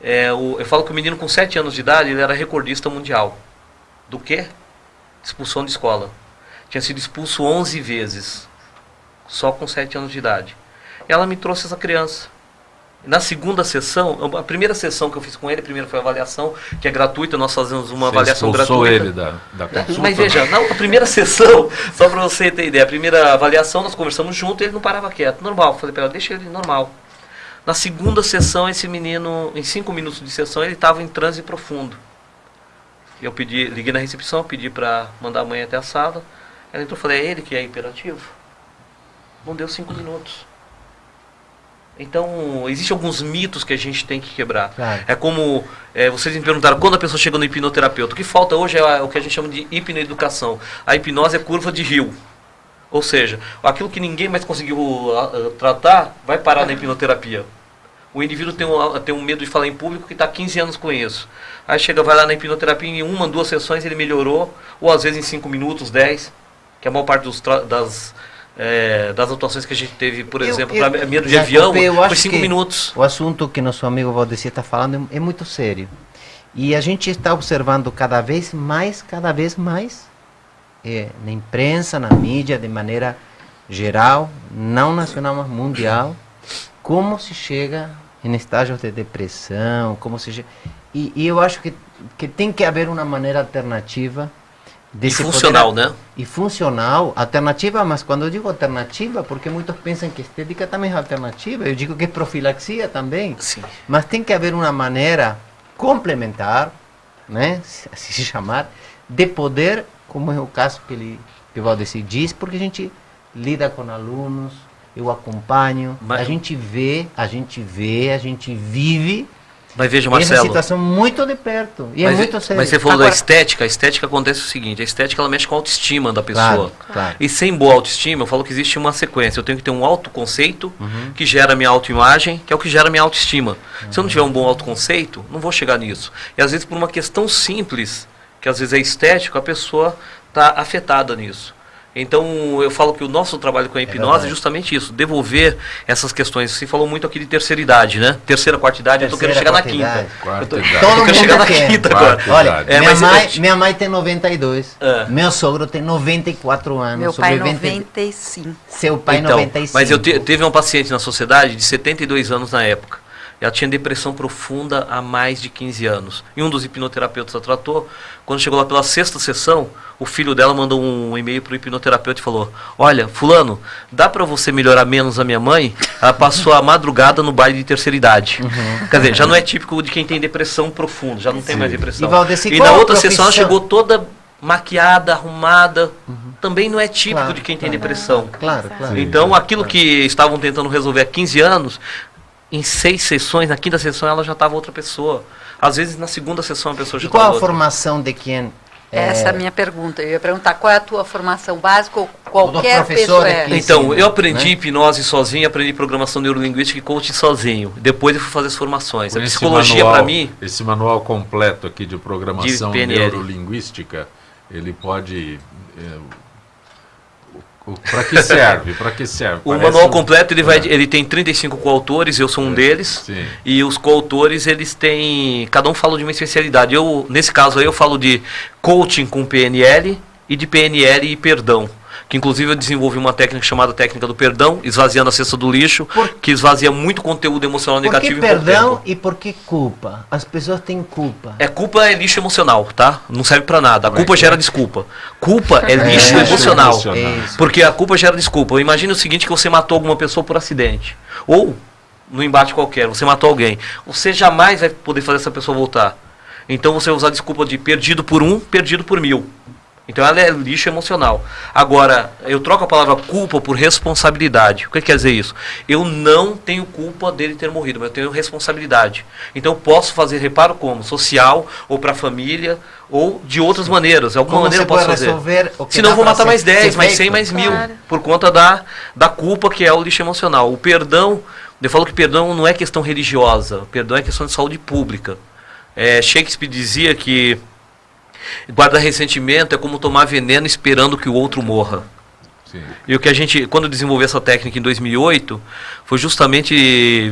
É, o, eu falo que o menino com 7 anos de idade, ele era recordista mundial. Do quê? Expulsão de escola. Tinha sido expulso 11 vezes, só com 7 anos de idade. Ela me trouxe essa criança. Na segunda sessão, a primeira sessão que eu fiz com ele, primeiro foi a avaliação, que é gratuita, nós fazemos uma Você avaliação gratuita. ele da, da consulta? Mas veja, na a primeira sessão, só para você ter ideia, a primeira avaliação nós conversamos junto e ele não parava quieto, normal. Falei para ela, deixa ele normal. Na segunda sessão, esse menino, em cinco minutos de sessão, ele estava em transe profundo. Eu pedi, liguei na recepção, pedi para mandar a mãe até a sala. Ela entrou e falei, é ele que é hiperativo? Não deu cinco minutos. Então, existem alguns mitos que a gente tem que quebrar. Claro. É como é, vocês me perguntaram quando a pessoa chega no hipnoterapeuta. O que falta hoje é o que a gente chama de hipnoeducação. A hipnose é curva de rio. Ou seja, aquilo que ninguém mais conseguiu ah, ah, tratar vai parar na hipnoterapia. O indivíduo tem um, tem um medo de falar em público que está 15 anos com isso. Aí chega, vai lá na hipnoterapia, em uma, duas sessões ele melhorou, ou às vezes em 5 minutos, 10, que a maior parte dos das, é, das atuações que a gente teve, por Eu- exemplo, eu- para medo de avião, 5 que minutos. O assunto que nosso amigo Valdeci está falando é, é muito sério. E a gente está observando cada vez mais, cada vez mais, eh, na imprensa, na mídia, de maneira geral, não nacional, mas mundial, como se chega em estágios de depressão, como se. E, e eu acho que, que tem que haver uma maneira alternativa de E poder funcional, a- né? e funcional, alternativa, mas quando eu digo alternativa, porque muitos pensam que estética também é alternativa, eu digo que é profilaxia também, Sim. mas tem que haver uma maneira complementar, né, se assim se chamar, de poder, como é o caso que ele que o Valdeci diz, porque a gente lida com alunos, eu acompanho, Mas- a gente vê, a gente vê, a gente vive Mas veja, essa Marcelo. situação muito de perto, e é mas, muito sério. mas você falou Agora- da estética, a estética acontece o seguinte, a estética ela mexe com a autoestima da pessoa. Claro, claro. E sem boa autoestima, eu falo que existe uma sequência. Eu tenho que ter um autoconceito Uhum. que gera minha autoimagem, que é o que gera minha autoestima. Se eu não tiver um bom autoconceito, não vou chegar nisso. E às vezes por uma questão simples, que às vezes é estético, a pessoa está afetada nisso. Então eu falo que o nosso trabalho com a hipnose é, verdade. justamente isso, devolver essas questões. Você falou muito aqui de terceira idade, né? Terceira, quarta idade, eu estou querendo chegar Terceira, na quinta. idade. Quarta Eu tô- idade. eu Todo quero mundo chegar na quer. quinta Quarta agora. Olha, idade. É, minha, mas- mãe, minha mãe tem 92, É. meu sogro tem 94 anos, Meu pai sobrevivente- 95. seu pai Então, 95. mas eu te- teve uma paciente na sociedade de 72 anos na época. Ela tinha depressão profunda há mais de 15 anos. E um dos hipnoterapeutas a tratou. Quando chegou lá pela sexta sessão, o filho dela mandou um e-mail para o hipnoterapeuta e falou: Olha, Fulano, dá para você melhorar menos a minha mãe? Ela passou a madrugada no baile de terceira idade. Uhum. Quer dizer, já não é típico de quem tem depressão profunda, já não tem mais depressão. E, Valdeci, e na outra sessão ela chegou toda maquiada, arrumada. Também não é típico Claro, de quem tem claro. depressão. Claro, claro. Sim. Então, aquilo que estavam tentando resolver há 15 anos, em seis sessões, na quinta sessão ela já estava outra pessoa. Às vezes, na segunda sessão, a pessoa já E qual estava a outra. formação de quem? Essa é a minha pergunta. Eu ia perguntar qual é a tua formação básica ou qualquer professor pessoa. aqui. É. Então, eu aprendi né? hipnose sozinho, aprendi programação neurolinguística e coaching sozinho. Depois eu fui fazer as formações. Com a esse psicologia, manual- para mim, Esse manual completo aqui de programação De neurolinguística, ele pode. Para que serve? Para que serve? o Parece manual completo ele, vai, É. ele tem 35 coautores, eu sou um deles. Sim. E os coautores, eles têm. Cada um fala de uma especialidade. Eu, nesse caso aí, eu falo de coaching com PNL e de PNL e perdão. Que inclusive eu desenvolvi uma técnica chamada técnica do perdão, esvaziando a cesta do lixo, Por- que esvazia muito conteúdo emocional Por que negativo em pouco perdão e por que culpa? As pessoas têm culpa. É culpa é lixo emocional, tá? Não serve pra nada. A é culpa que gera é? desculpa. Culpa é É, lixo lixo emocional. É. Porque a culpa gera desculpa. Imagina o seguinte que você matou alguma pessoa por acidente. Ou no embate qualquer, você matou alguém. Você jamais vai poder fazer essa pessoa voltar. Então você vai usar a desculpa de perdido por um, perdido por mil. Então ela é lixo emocional. Agora, eu troco a palavra culpa por responsabilidade. O que quer dizer isso? Eu não tenho culpa dele ter morrido, mas eu tenho responsabilidade. Então eu posso fazer reparo como? Social, ou para a família, ou de outras maneiras. Alguma Como maneira eu posso fazer. resolver o que Senão dá eu vou matar mais 10, ser mais feito? 100, mais mil. Claro. Por conta da, da culpa que é o lixo emocional. O perdão Eu falo que perdão não é questão religiosa, perdão é questão de saúde pública. É, Shakespeare dizia que guardar ressentimento é como tomar veneno esperando que o outro morra. Sim. E o que a gente, quando desenvolveu essa técnica em 2008, foi justamente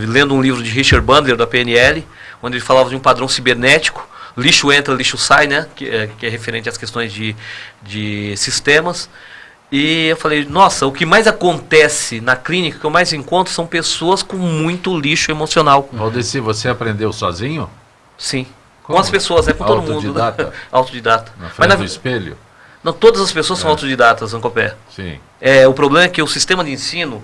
lendo um livro de Richard Bandler, da PNL, onde ele falava de um padrão cibernético, lixo entra, lixo sai, né, que é, que é referente às questões de, de sistemas. E eu falei, nossa, o que mais acontece na clínica, que eu mais encontro, são pessoas com muito lixo emocional. Valdeci, você aprendeu sozinho? Sim. Como? Com as pessoas, é com todo mundo. Autodidata? autodidata. Na frente Mas, na... do espelho? Não, todas as pessoas é. são autodidatas, Ancopé. Sim. É, o problema é que o sistema de ensino,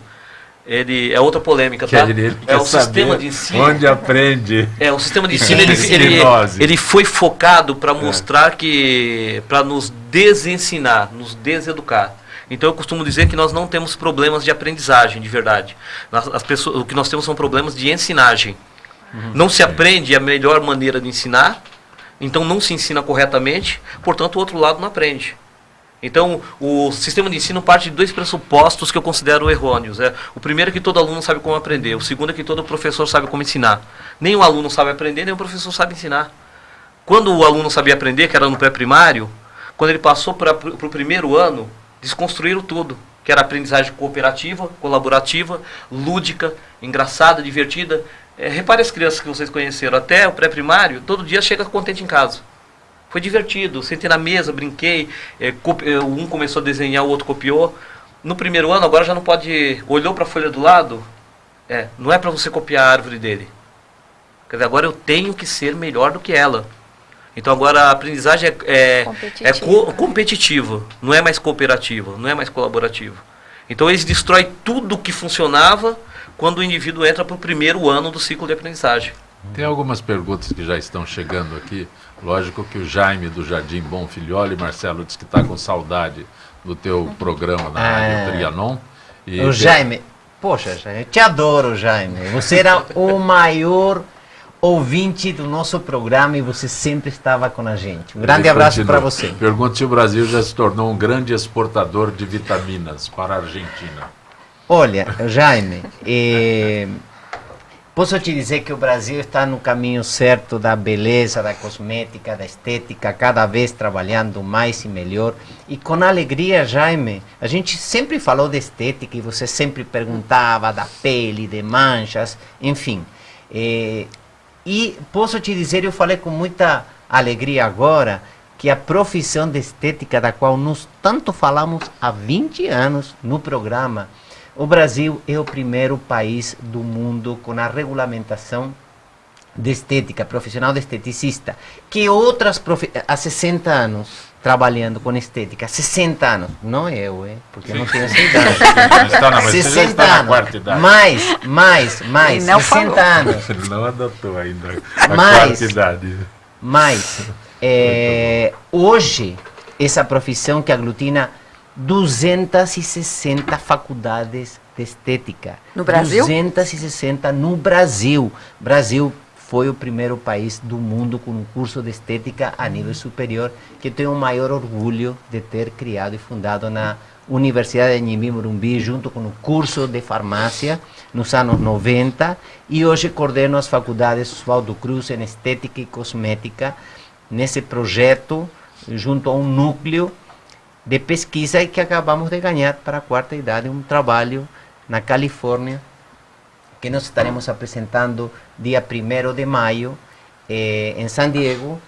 ele é outra polêmica, tá? Ele, ele é o sistema de ensino. Onde aprende? É, o sistema de ensino ele, ele, ele foi focado para é. mostrar é. que para nos desensinar, nos deseducar. Então eu costumo dizer que nós não temos problemas de aprendizagem, de verdade. As pessoas, o que nós temos são problemas de ensinagem. Não se aprende a melhor maneira de ensinar, então não se ensina corretamente, portanto o outro lado não aprende. Então, o sistema de ensino parte de dois pressupostos que eu considero errôneos. É, o primeiro é que todo aluno sabe como aprender, o segundo é que todo professor sabe como ensinar. Nem o aluno sabe aprender, nem o professor sabe ensinar. Quando o aluno sabia aprender, que era no pré-primário, quando ele passou para o primeiro ano, desconstruíram tudo, que era aprendizagem cooperativa, colaborativa, lúdica, engraçada, divertida. É, repare as crianças que vocês conheceram, até o pré-primário, todo dia chega contente em casa. Foi divertido, sentei na mesa, brinquei, é, é, um começou a desenhar, o outro copiou. No primeiro ano, agora já não pode. Olhou para a folha do lado, é, não é para você copiar a árvore dele. Quer dizer, agora eu tenho que ser melhor do que ela. Então agora a aprendizagem é, é, é co competitiva, não é mais cooperativa, não é mais colaborativa. Então eles destrói tudo que funcionava quando o indivíduo entra para o primeiro ano do ciclo de aprendizagem. Tem algumas perguntas que já estão chegando aqui. Lógico que o Jaime do Jardim Bom Filholi, Marcelo, disse que está com saudade do teu programa na Rádio é. Trianon. E o Jaime, poxa, Jaime, eu te adoro, Jaime. Você era o maior ouvinte do nosso programa e você sempre estava com a gente. Um grande Ele abraço para você. Pergunta se o Brasil já se tornou um grande exportador de vitaminas para a Argentina. Olha, Jaime, eh, posso te dizer que o Brasil está no caminho certo da beleza, da cosmética, da estética, cada vez trabalhando mais e melhor. E com alegria, Jaime, a gente sempre falou de estética e você sempre perguntava da pele, de manchas, enfim. Eh, e posso te dizer, eu falei com muita alegria agora, que a profissão de estética da qual nós tanto falamos há 20 anos no programa, o Brasil é o primeiro país do mundo com a regulamentação de estética, profissional de esteticista, que outras há 60 anos trabalhando com estética, 60 anos, não eu, hein? porque Sim. eu não tenho essa idade. está na, 60 anos, mais, mais, mais, 60 falou. anos. Ele não adotou ainda a mais. Mais, é, hoje, essa profissão que aglutina 260 faculdades de estética. No Brasil? 260 no Brasil. Brasil foi o primeiro país do mundo com um curso de estética a nível superior, que tenho o maior orgulho de ter criado e fundado na Universidade de Nhimbi Morumbi, junto com o curso de farmácia, nos anos 90, e hoje coordeno as faculdades Oswaldo Cruz em Estética e Cosmética, nesse projeto, junto a um núcleo de pesquisa que acabamos de ganhar para a quarta idade, um trabalho na Califórnia, que nós estaremos apresentando dia 1 de maio eh, em San Diego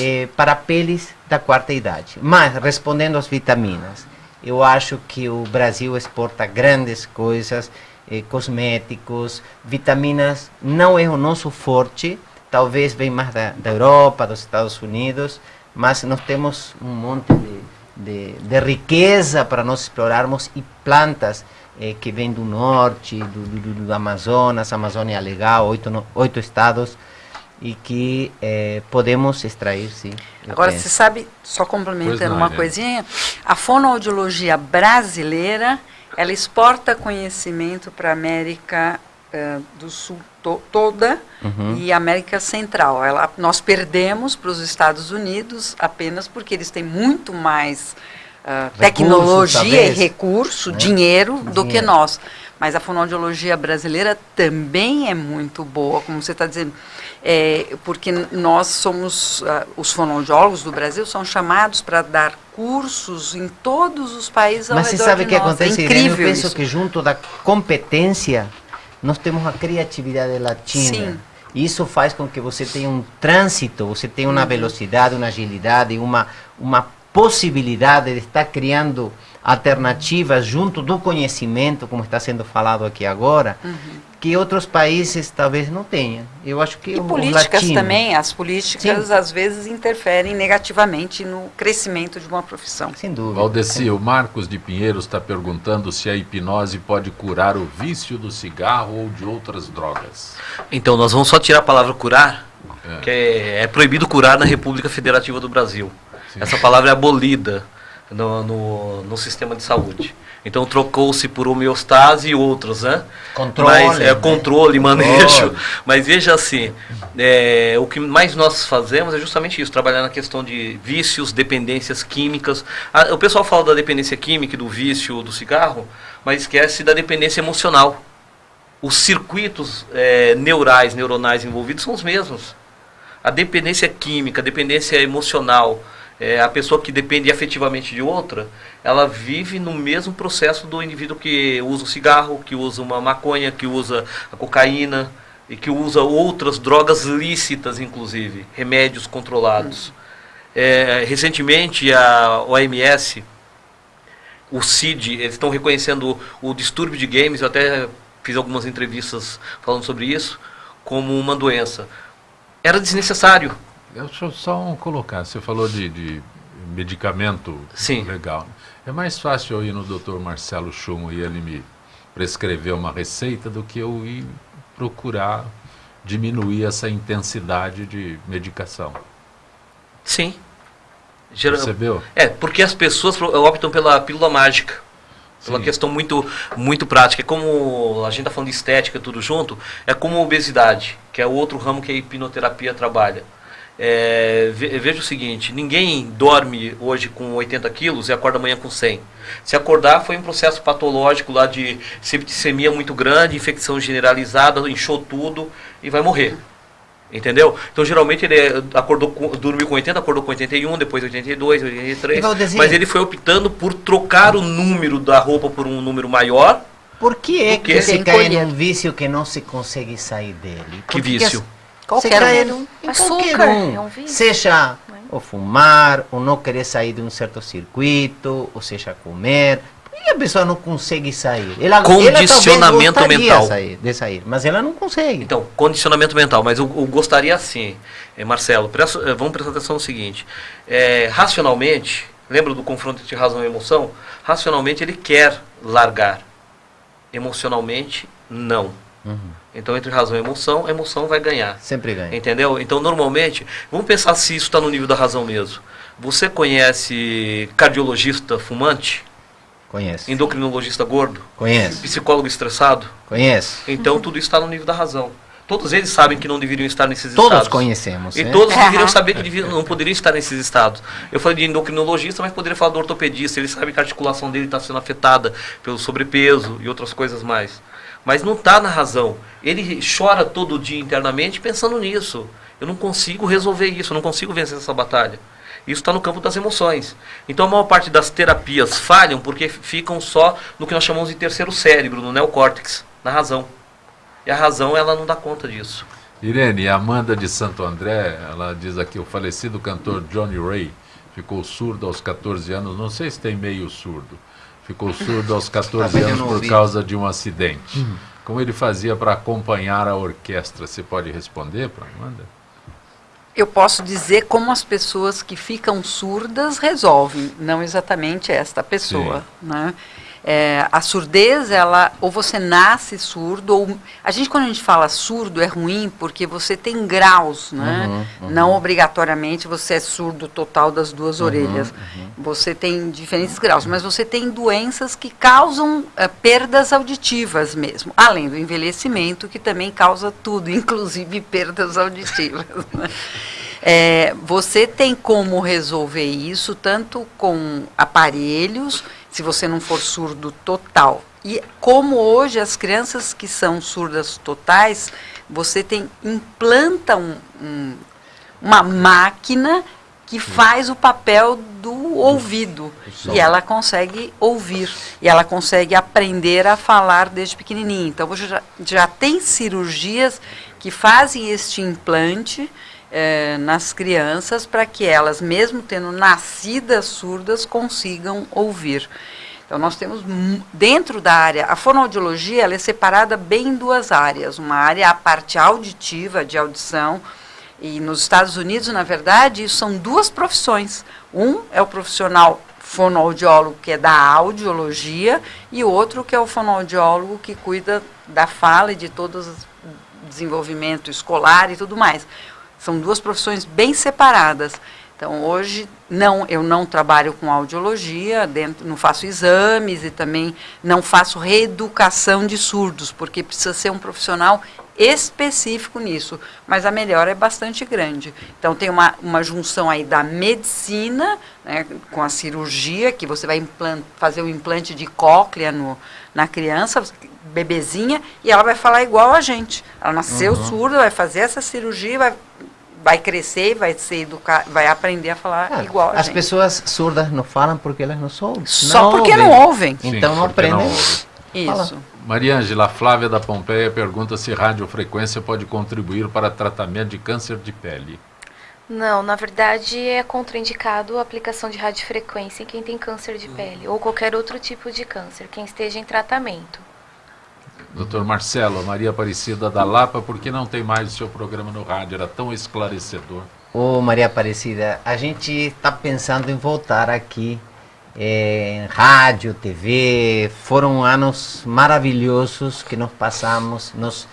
eh, para peles da quarta idade. Mas, respondendo às vitaminas, eu acho que o Brasil exporta grandes coisas, eh, cosméticos, vitaminas não é o nosso forte, talvez vem mais da, da Europa, dos Estados Unidos, mas nós temos um monte de, de, de riqueza para nós explorarmos e plantas eh, que vem do norte, do, do, do, Amazonas, Amazônia Legal, oito, no, oito estados, e que eh, podemos extrair, sim. Agora, penso. você sabe, só complementando não, uma coisinha, a fonoaudiologia brasileira, ela exporta conhecimento para a América uh, do Sul to toda uhum. e América Central. Ela, nós perdemos para os Estados Unidos apenas porque eles têm muito mais uh, tecnologia e recurso, né? dinheiro, do que nós. Mas a fonoaudiologia brasileira também é muito boa, como você está dizendo, é, porque nós somos, uh, os fonoaudiólogos do Brasil são chamados para dar cursos em todos os países ao Mas você sabe o que nós. acontece, é Irene? Eu incrível penso isso. que junto da competência, nós temos a criatividade latina. Sim. Isso faz com que você tenha um trânsito, você tenha uma velocidade, uma agilidade, uma, uma possibilidade de estar criando alternativas junto do conhecimento, como está sendo falado aqui agora, que outros países talvez não tenham. Eu acho que E políticas latinos- também, as políticas às vezes interferem negativamente no crescimento de uma profissão. Sem dúvida. Valdeci, o Marcos de Pinheiro está perguntando se a hipnose pode curar o vício do cigarro ou de outras drogas. Então, nós vamos só tirar a palavra curar, É. que é, é proibido curar na República Federativa do Brasil. Essa palavra é abolida no, no, no sistema de saúde. Então, trocou-se por homeostase e outros, né? Controle, Mas, é, né? controle, manejo. Controle. Mas veja assim, é, o que mais nós fazemos é justamente isso, trabalhar na questão de vícios, dependências químicas. Ah, o pessoal fala da dependência química, do vício do cigarro, mas esquece da dependência emocional. Os circuitos é, neurais, neuronais envolvidos são os mesmos. A dependência química, a dependência emocional, é, a pessoa que depende afetivamente de outra, ela vive no mesmo processo do indivíduo que usa o cigarro, que usa uma maconha, que usa a cocaína e que usa outras drogas lícitas, inclusive, remédios controlados. É, recentemente, a OMS, o CID, eles estão reconhecendo o distúrbio de games, eu até fiz algumas entrevistas falando sobre isso, como uma doença. Era desnecessário. Deixa eu só um colocar, você falou de, de medicamento Sim. legal. É mais fácil eu ir no Dr. Marcelo Chumo e ele me prescrever uma receita do que eu ir procurar diminuir essa intensidade de medicação. Sim. Geral- Percebeu? É, porque as pessoas pro- optam pela pílula mágica. Pela Sim. questão muito, muito prática. É como a gente está falando de estética, tudo junto, é como a obesidade, que é o outro ramo que a hipnoterapia trabalha. É, ve- veja o seguinte, ninguém dorme hoje com 80 quilos e acorda amanhã com 100. Se acordar foi um processo patológico lá de septicemia muito grande, infecção generalizada, inchou tudo e vai morrer. Entendeu? Então, geralmente, ele é, acordou com, dormiu com 80, acordou com 81, depois 82, 83. E Valdezinho? Mas ele foi optando por trocar o número da roupa por um número maior. Por que é que que sem cai num vício que não se consegue sair dele? Que Porque vício? Você Qualquer um. em Açúcar qualquer um. é um vício. Seja Né? o fumar, ou não querer sair de um certo circuito, ou seja, comer. Por que a pessoa não consegue sair? Ela, Condicionamento ela talvez mental. gostaria Sair, de sair, mas ela não consegue. Então, condicionamento mental. Mas eu, eu gostaria assim, Marcelo, presta- eh, vamos prestar atenção no seguinte. Eh, racionalmente, lembra do confronto entre razão e emoção? Racionalmente ele quer largar. Emocionalmente, não. Uhum. Então, entre razão e emoção, a emoção vai ganhar. Sempre ganha. Entendeu? Então, normalmente, vamos pensar se isso está no nível da razão mesmo. Você conhece cardiologista fumante? Conheço. Endocrinologista gordo? Conheço. Psicólogo estressado? Conheço. Então, tudo isso está no nível da razão. Todos eles sabem que não deveriam estar nesses Todos estados. conhecemos. E né? todos Aham. deveriam saber que deviam, não poderiam estar nesses estados. Eu falei de endocrinologista, mas poderia falar do ortopedista. Ele sabe que a articulação dele está sendo afetada pelo sobrepeso e outras coisas mais. Mas não está na razão. Ele chora todo dia internamente pensando nisso. Eu não consigo resolver isso, eu não consigo vencer essa batalha. Isso está no campo das emoções. Então a maior parte das terapias falham porque ficam só no que nós chamamos de terceiro cérebro, no neocórtex, na razão. E a razão ela não dá conta disso. Irene, Amanda de Santo André, ela diz aqui, o falecido cantor Johnny Ray ficou surdo aos 14 anos, não sei se tem meio surdo, ficou surdo aos 14 Talvez eu anos por causa de um acidente. Como ele fazia para acompanhar a orquestra? Você pode responder para Amanda? Eu posso dizer como as pessoas que ficam surdas resolvem, não exatamente esta pessoa. Né? É, a surdez, ela, ou você nasce surdo, ou. A gente, quando a gente fala surdo, é ruim porque você tem graus, né? Não obrigatoriamente você é surdo total das duas orelhas. Você tem diferentes graus, mas você tem doenças que causam eh, perdas auditivas mesmo, além do envelhecimento, que também causa tudo, inclusive perdas auditivas. né? É, você tem como resolver isso tanto com aparelhos, se você não for surdo total. E como hoje as crianças que são surdas totais, você tem implanta um, um, uma máquina que faz o papel do ouvido e ela consegue ouvir e ela consegue aprender a falar desde pequenininho. Então você já, já tem cirurgias que fazem este implante eh, nas crianças para que elas, mesmo tendo nascidas surdas, consigam ouvir. Então nós temos dentro da área, a fonoaudiologia ela é separada bem em duas áreas, uma área é a parte auditiva de audição e nos Estados Unidos, na verdade, isso são duas profissões. Um é o profissional fonoaudiólogo, que é da audiologia, e outro que é o fonoaudiólogo que cuida da fala e de todo o desenvolvimento escolar e tudo mais. São duas profissões bem separadas. Então, hoje, não, eu não trabalho com audiologia, dentro, não faço exames e também não faço reeducação de surdos, porque precisa ser um profissional específico nisso, mas a melhora é bastante grande. Então, tem uma, uma junção aí da medicina, né, com a cirurgia, que você vai fazer o implante de cóclea no, na criança, bebezinha, e ela vai falar igual a gente. Ela nasceu uhum. surda, vai fazer essa cirurgia, vai vai crescer, vai ser educar, vai aprender a falar ah, igual a As gente. pessoas surdas não falam porque elas não são. Só não porque ouvem. não ouvem. Sim, então não aprendem. Não Isso. Maria Ângela Flávia da Pompeia pergunta se radiofrequência pode contribuir para tratamento de câncer de pele. Não, na verdade é contraindicado a aplicação de radiofrequência em quem tem câncer de pele ou qualquer outro tipo de câncer, quem esteja em tratamento. Doutor Marcelo, Maria Aparecida da Lapa, por que não tem mais o seu programa no rádio? Era tão esclarecedor. Ô Maria Aparecida, a gente está pensando em voltar aqui em rádio, TV. Foram anos maravilhosos que nós passamos, nos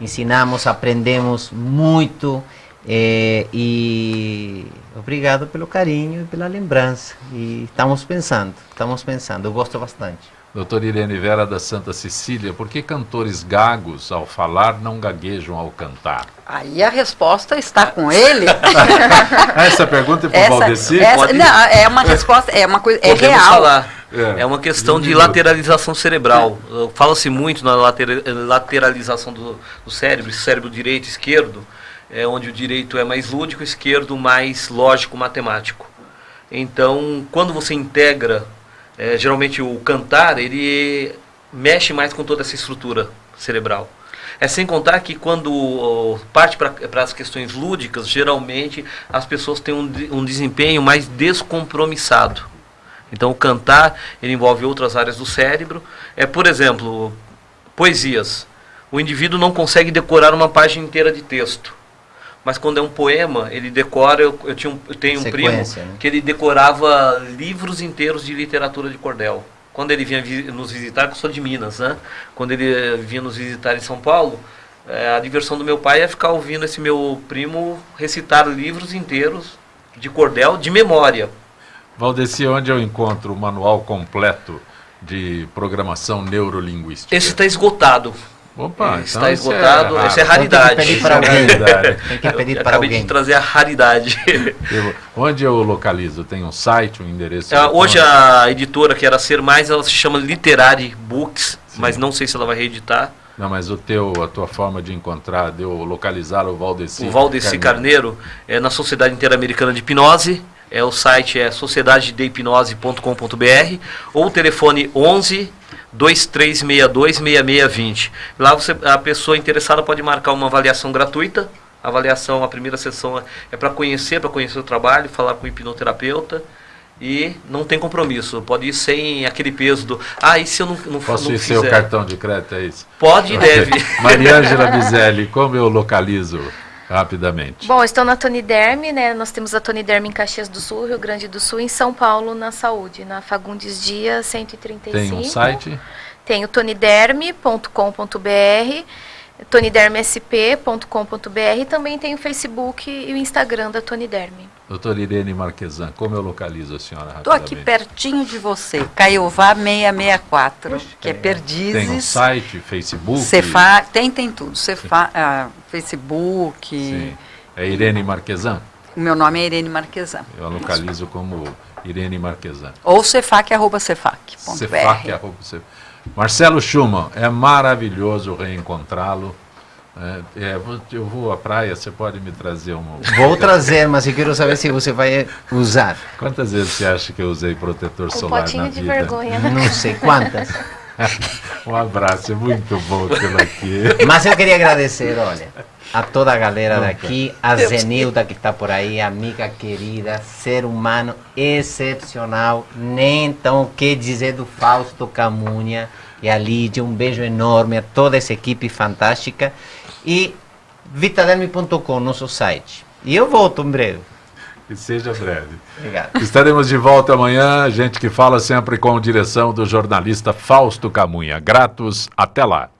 ensinamos, aprendemos muito. É, e obrigado pelo carinho e pela lembrança. E estamos pensando, estamos pensando, eu gosto bastante. Doutora Irene Vera da Santa Cecília, por que cantores gagos, ao falar, não gaguejam ao cantar? Aí a resposta está com ele. essa pergunta é para o Valdeci? Essa, não, é uma resposta, é uma coisa, é Podemos real. falar. É. é uma questão de lateralização cerebral. Fala-se muito na lateralização do, do cérebro, cérebro direito e esquerdo, é onde o direito é mais lúdico, o esquerdo mais lógico, matemático. Então, quando você integra é, geralmente o cantar, ele mexe mais com toda essa estrutura cerebral. É sem contar que quando parte para as questões lúdicas, geralmente as pessoas têm um, um desempenho mais descompromissado. Então o cantar ele envolve outras áreas do cérebro. É, por exemplo, poesias. O indivíduo não consegue decorar uma página inteira de texto mas quando é um poema, ele decora. Eu, eu, tinha um, eu tenho um primo né? que ele decorava livros inteiros de literatura de cordel. Quando ele vinha vi nos visitar, que eu sou de Minas, né? Quando ele vinha nos visitar em São Paulo, é, a diversão do meu pai é ficar ouvindo esse meu primo recitar livros inteiros de cordel de memória. Valdeci, onde eu encontro o manual completo de programação neurolinguística? Esse está esgotado. Opa, então está esgotado. É Essa é raridade. Tem que pedir para alguém. Tem que pedir para acabei alguém. de trazer a raridade. Eu, onde eu localizo? Tem um site, um endereço? É, hoje a editora que era Ser Mais, ela se chama Literary Books, Sim. mas não sei se ela vai reeditar. Não, mas o teu, a tua forma de encontrar, de eu localizar o Valdeci. O Valdeci Carneiro, Carneiro é na Sociedade Interamericana de Hipnose. É, o site é sociedadedehipnose.com.br ou o telefone 11 2362-6620. Lá você, a pessoa interessada pode marcar uma avaliação gratuita. A avaliação, a primeira sessão é para conhecer, para conhecer o trabalho, falar com o hipnoterapeuta e não tem compromisso. Pode ir sem aquele peso do. Ah, e se eu não, não Posso não ir fizer? seu cartão de crédito, é isso? Pode e deve. Mariângela Bizelli, como eu localizo? Rapidamente. Bom, estou na Tony Derme, né? Nós temos a Tony Derme em Caxias do Sul, Rio Grande do Sul, em São Paulo, na Saúde, na Fagundes Dia 135. Tem um site? Tem o toniderme.com.br, tonidermesp.com.br, também tem o Facebook e o Instagram da Tony Derme. Doutora Irene Marquesan, como eu localizo a senhora? Estou aqui pertinho de você, Caiová 664, que é, é Perdizes. Tem um site, Facebook? Cefa, tem, tem tudo. Cefa, uh, Facebook. Sim. É Irene Marquesan? O meu nome é Irene Marquesan. Eu a localizo como Irene Marquesan. Ou cefac, arroba cefac. Cefac. Marcelo Schumann, é maravilhoso reencontrá-lo. É, é, eu vou à praia, você pode me trazer um. Vou trazer, mas eu quero saber se você vai usar. Quantas vezes você acha que eu usei protetor Um solar potinho na de vida? vergonha, né? Não sei quantas. um abraço, é muito bom aquilo aqui. Mas eu queria agradecer, olha, a toda a galera daqui, a Zenilda que está por aí, amiga querida, ser humano excepcional, nem então o que dizer do Fausto Camunha e a Lídia, um beijo enorme a toda essa equipe fantástica e vitaderme.com, nosso site. E eu volto em breve. Que seja breve. Obrigado. Estaremos de volta amanhã, gente que fala sempre com direção do jornalista Fausto Camunha. Gratos, até lá.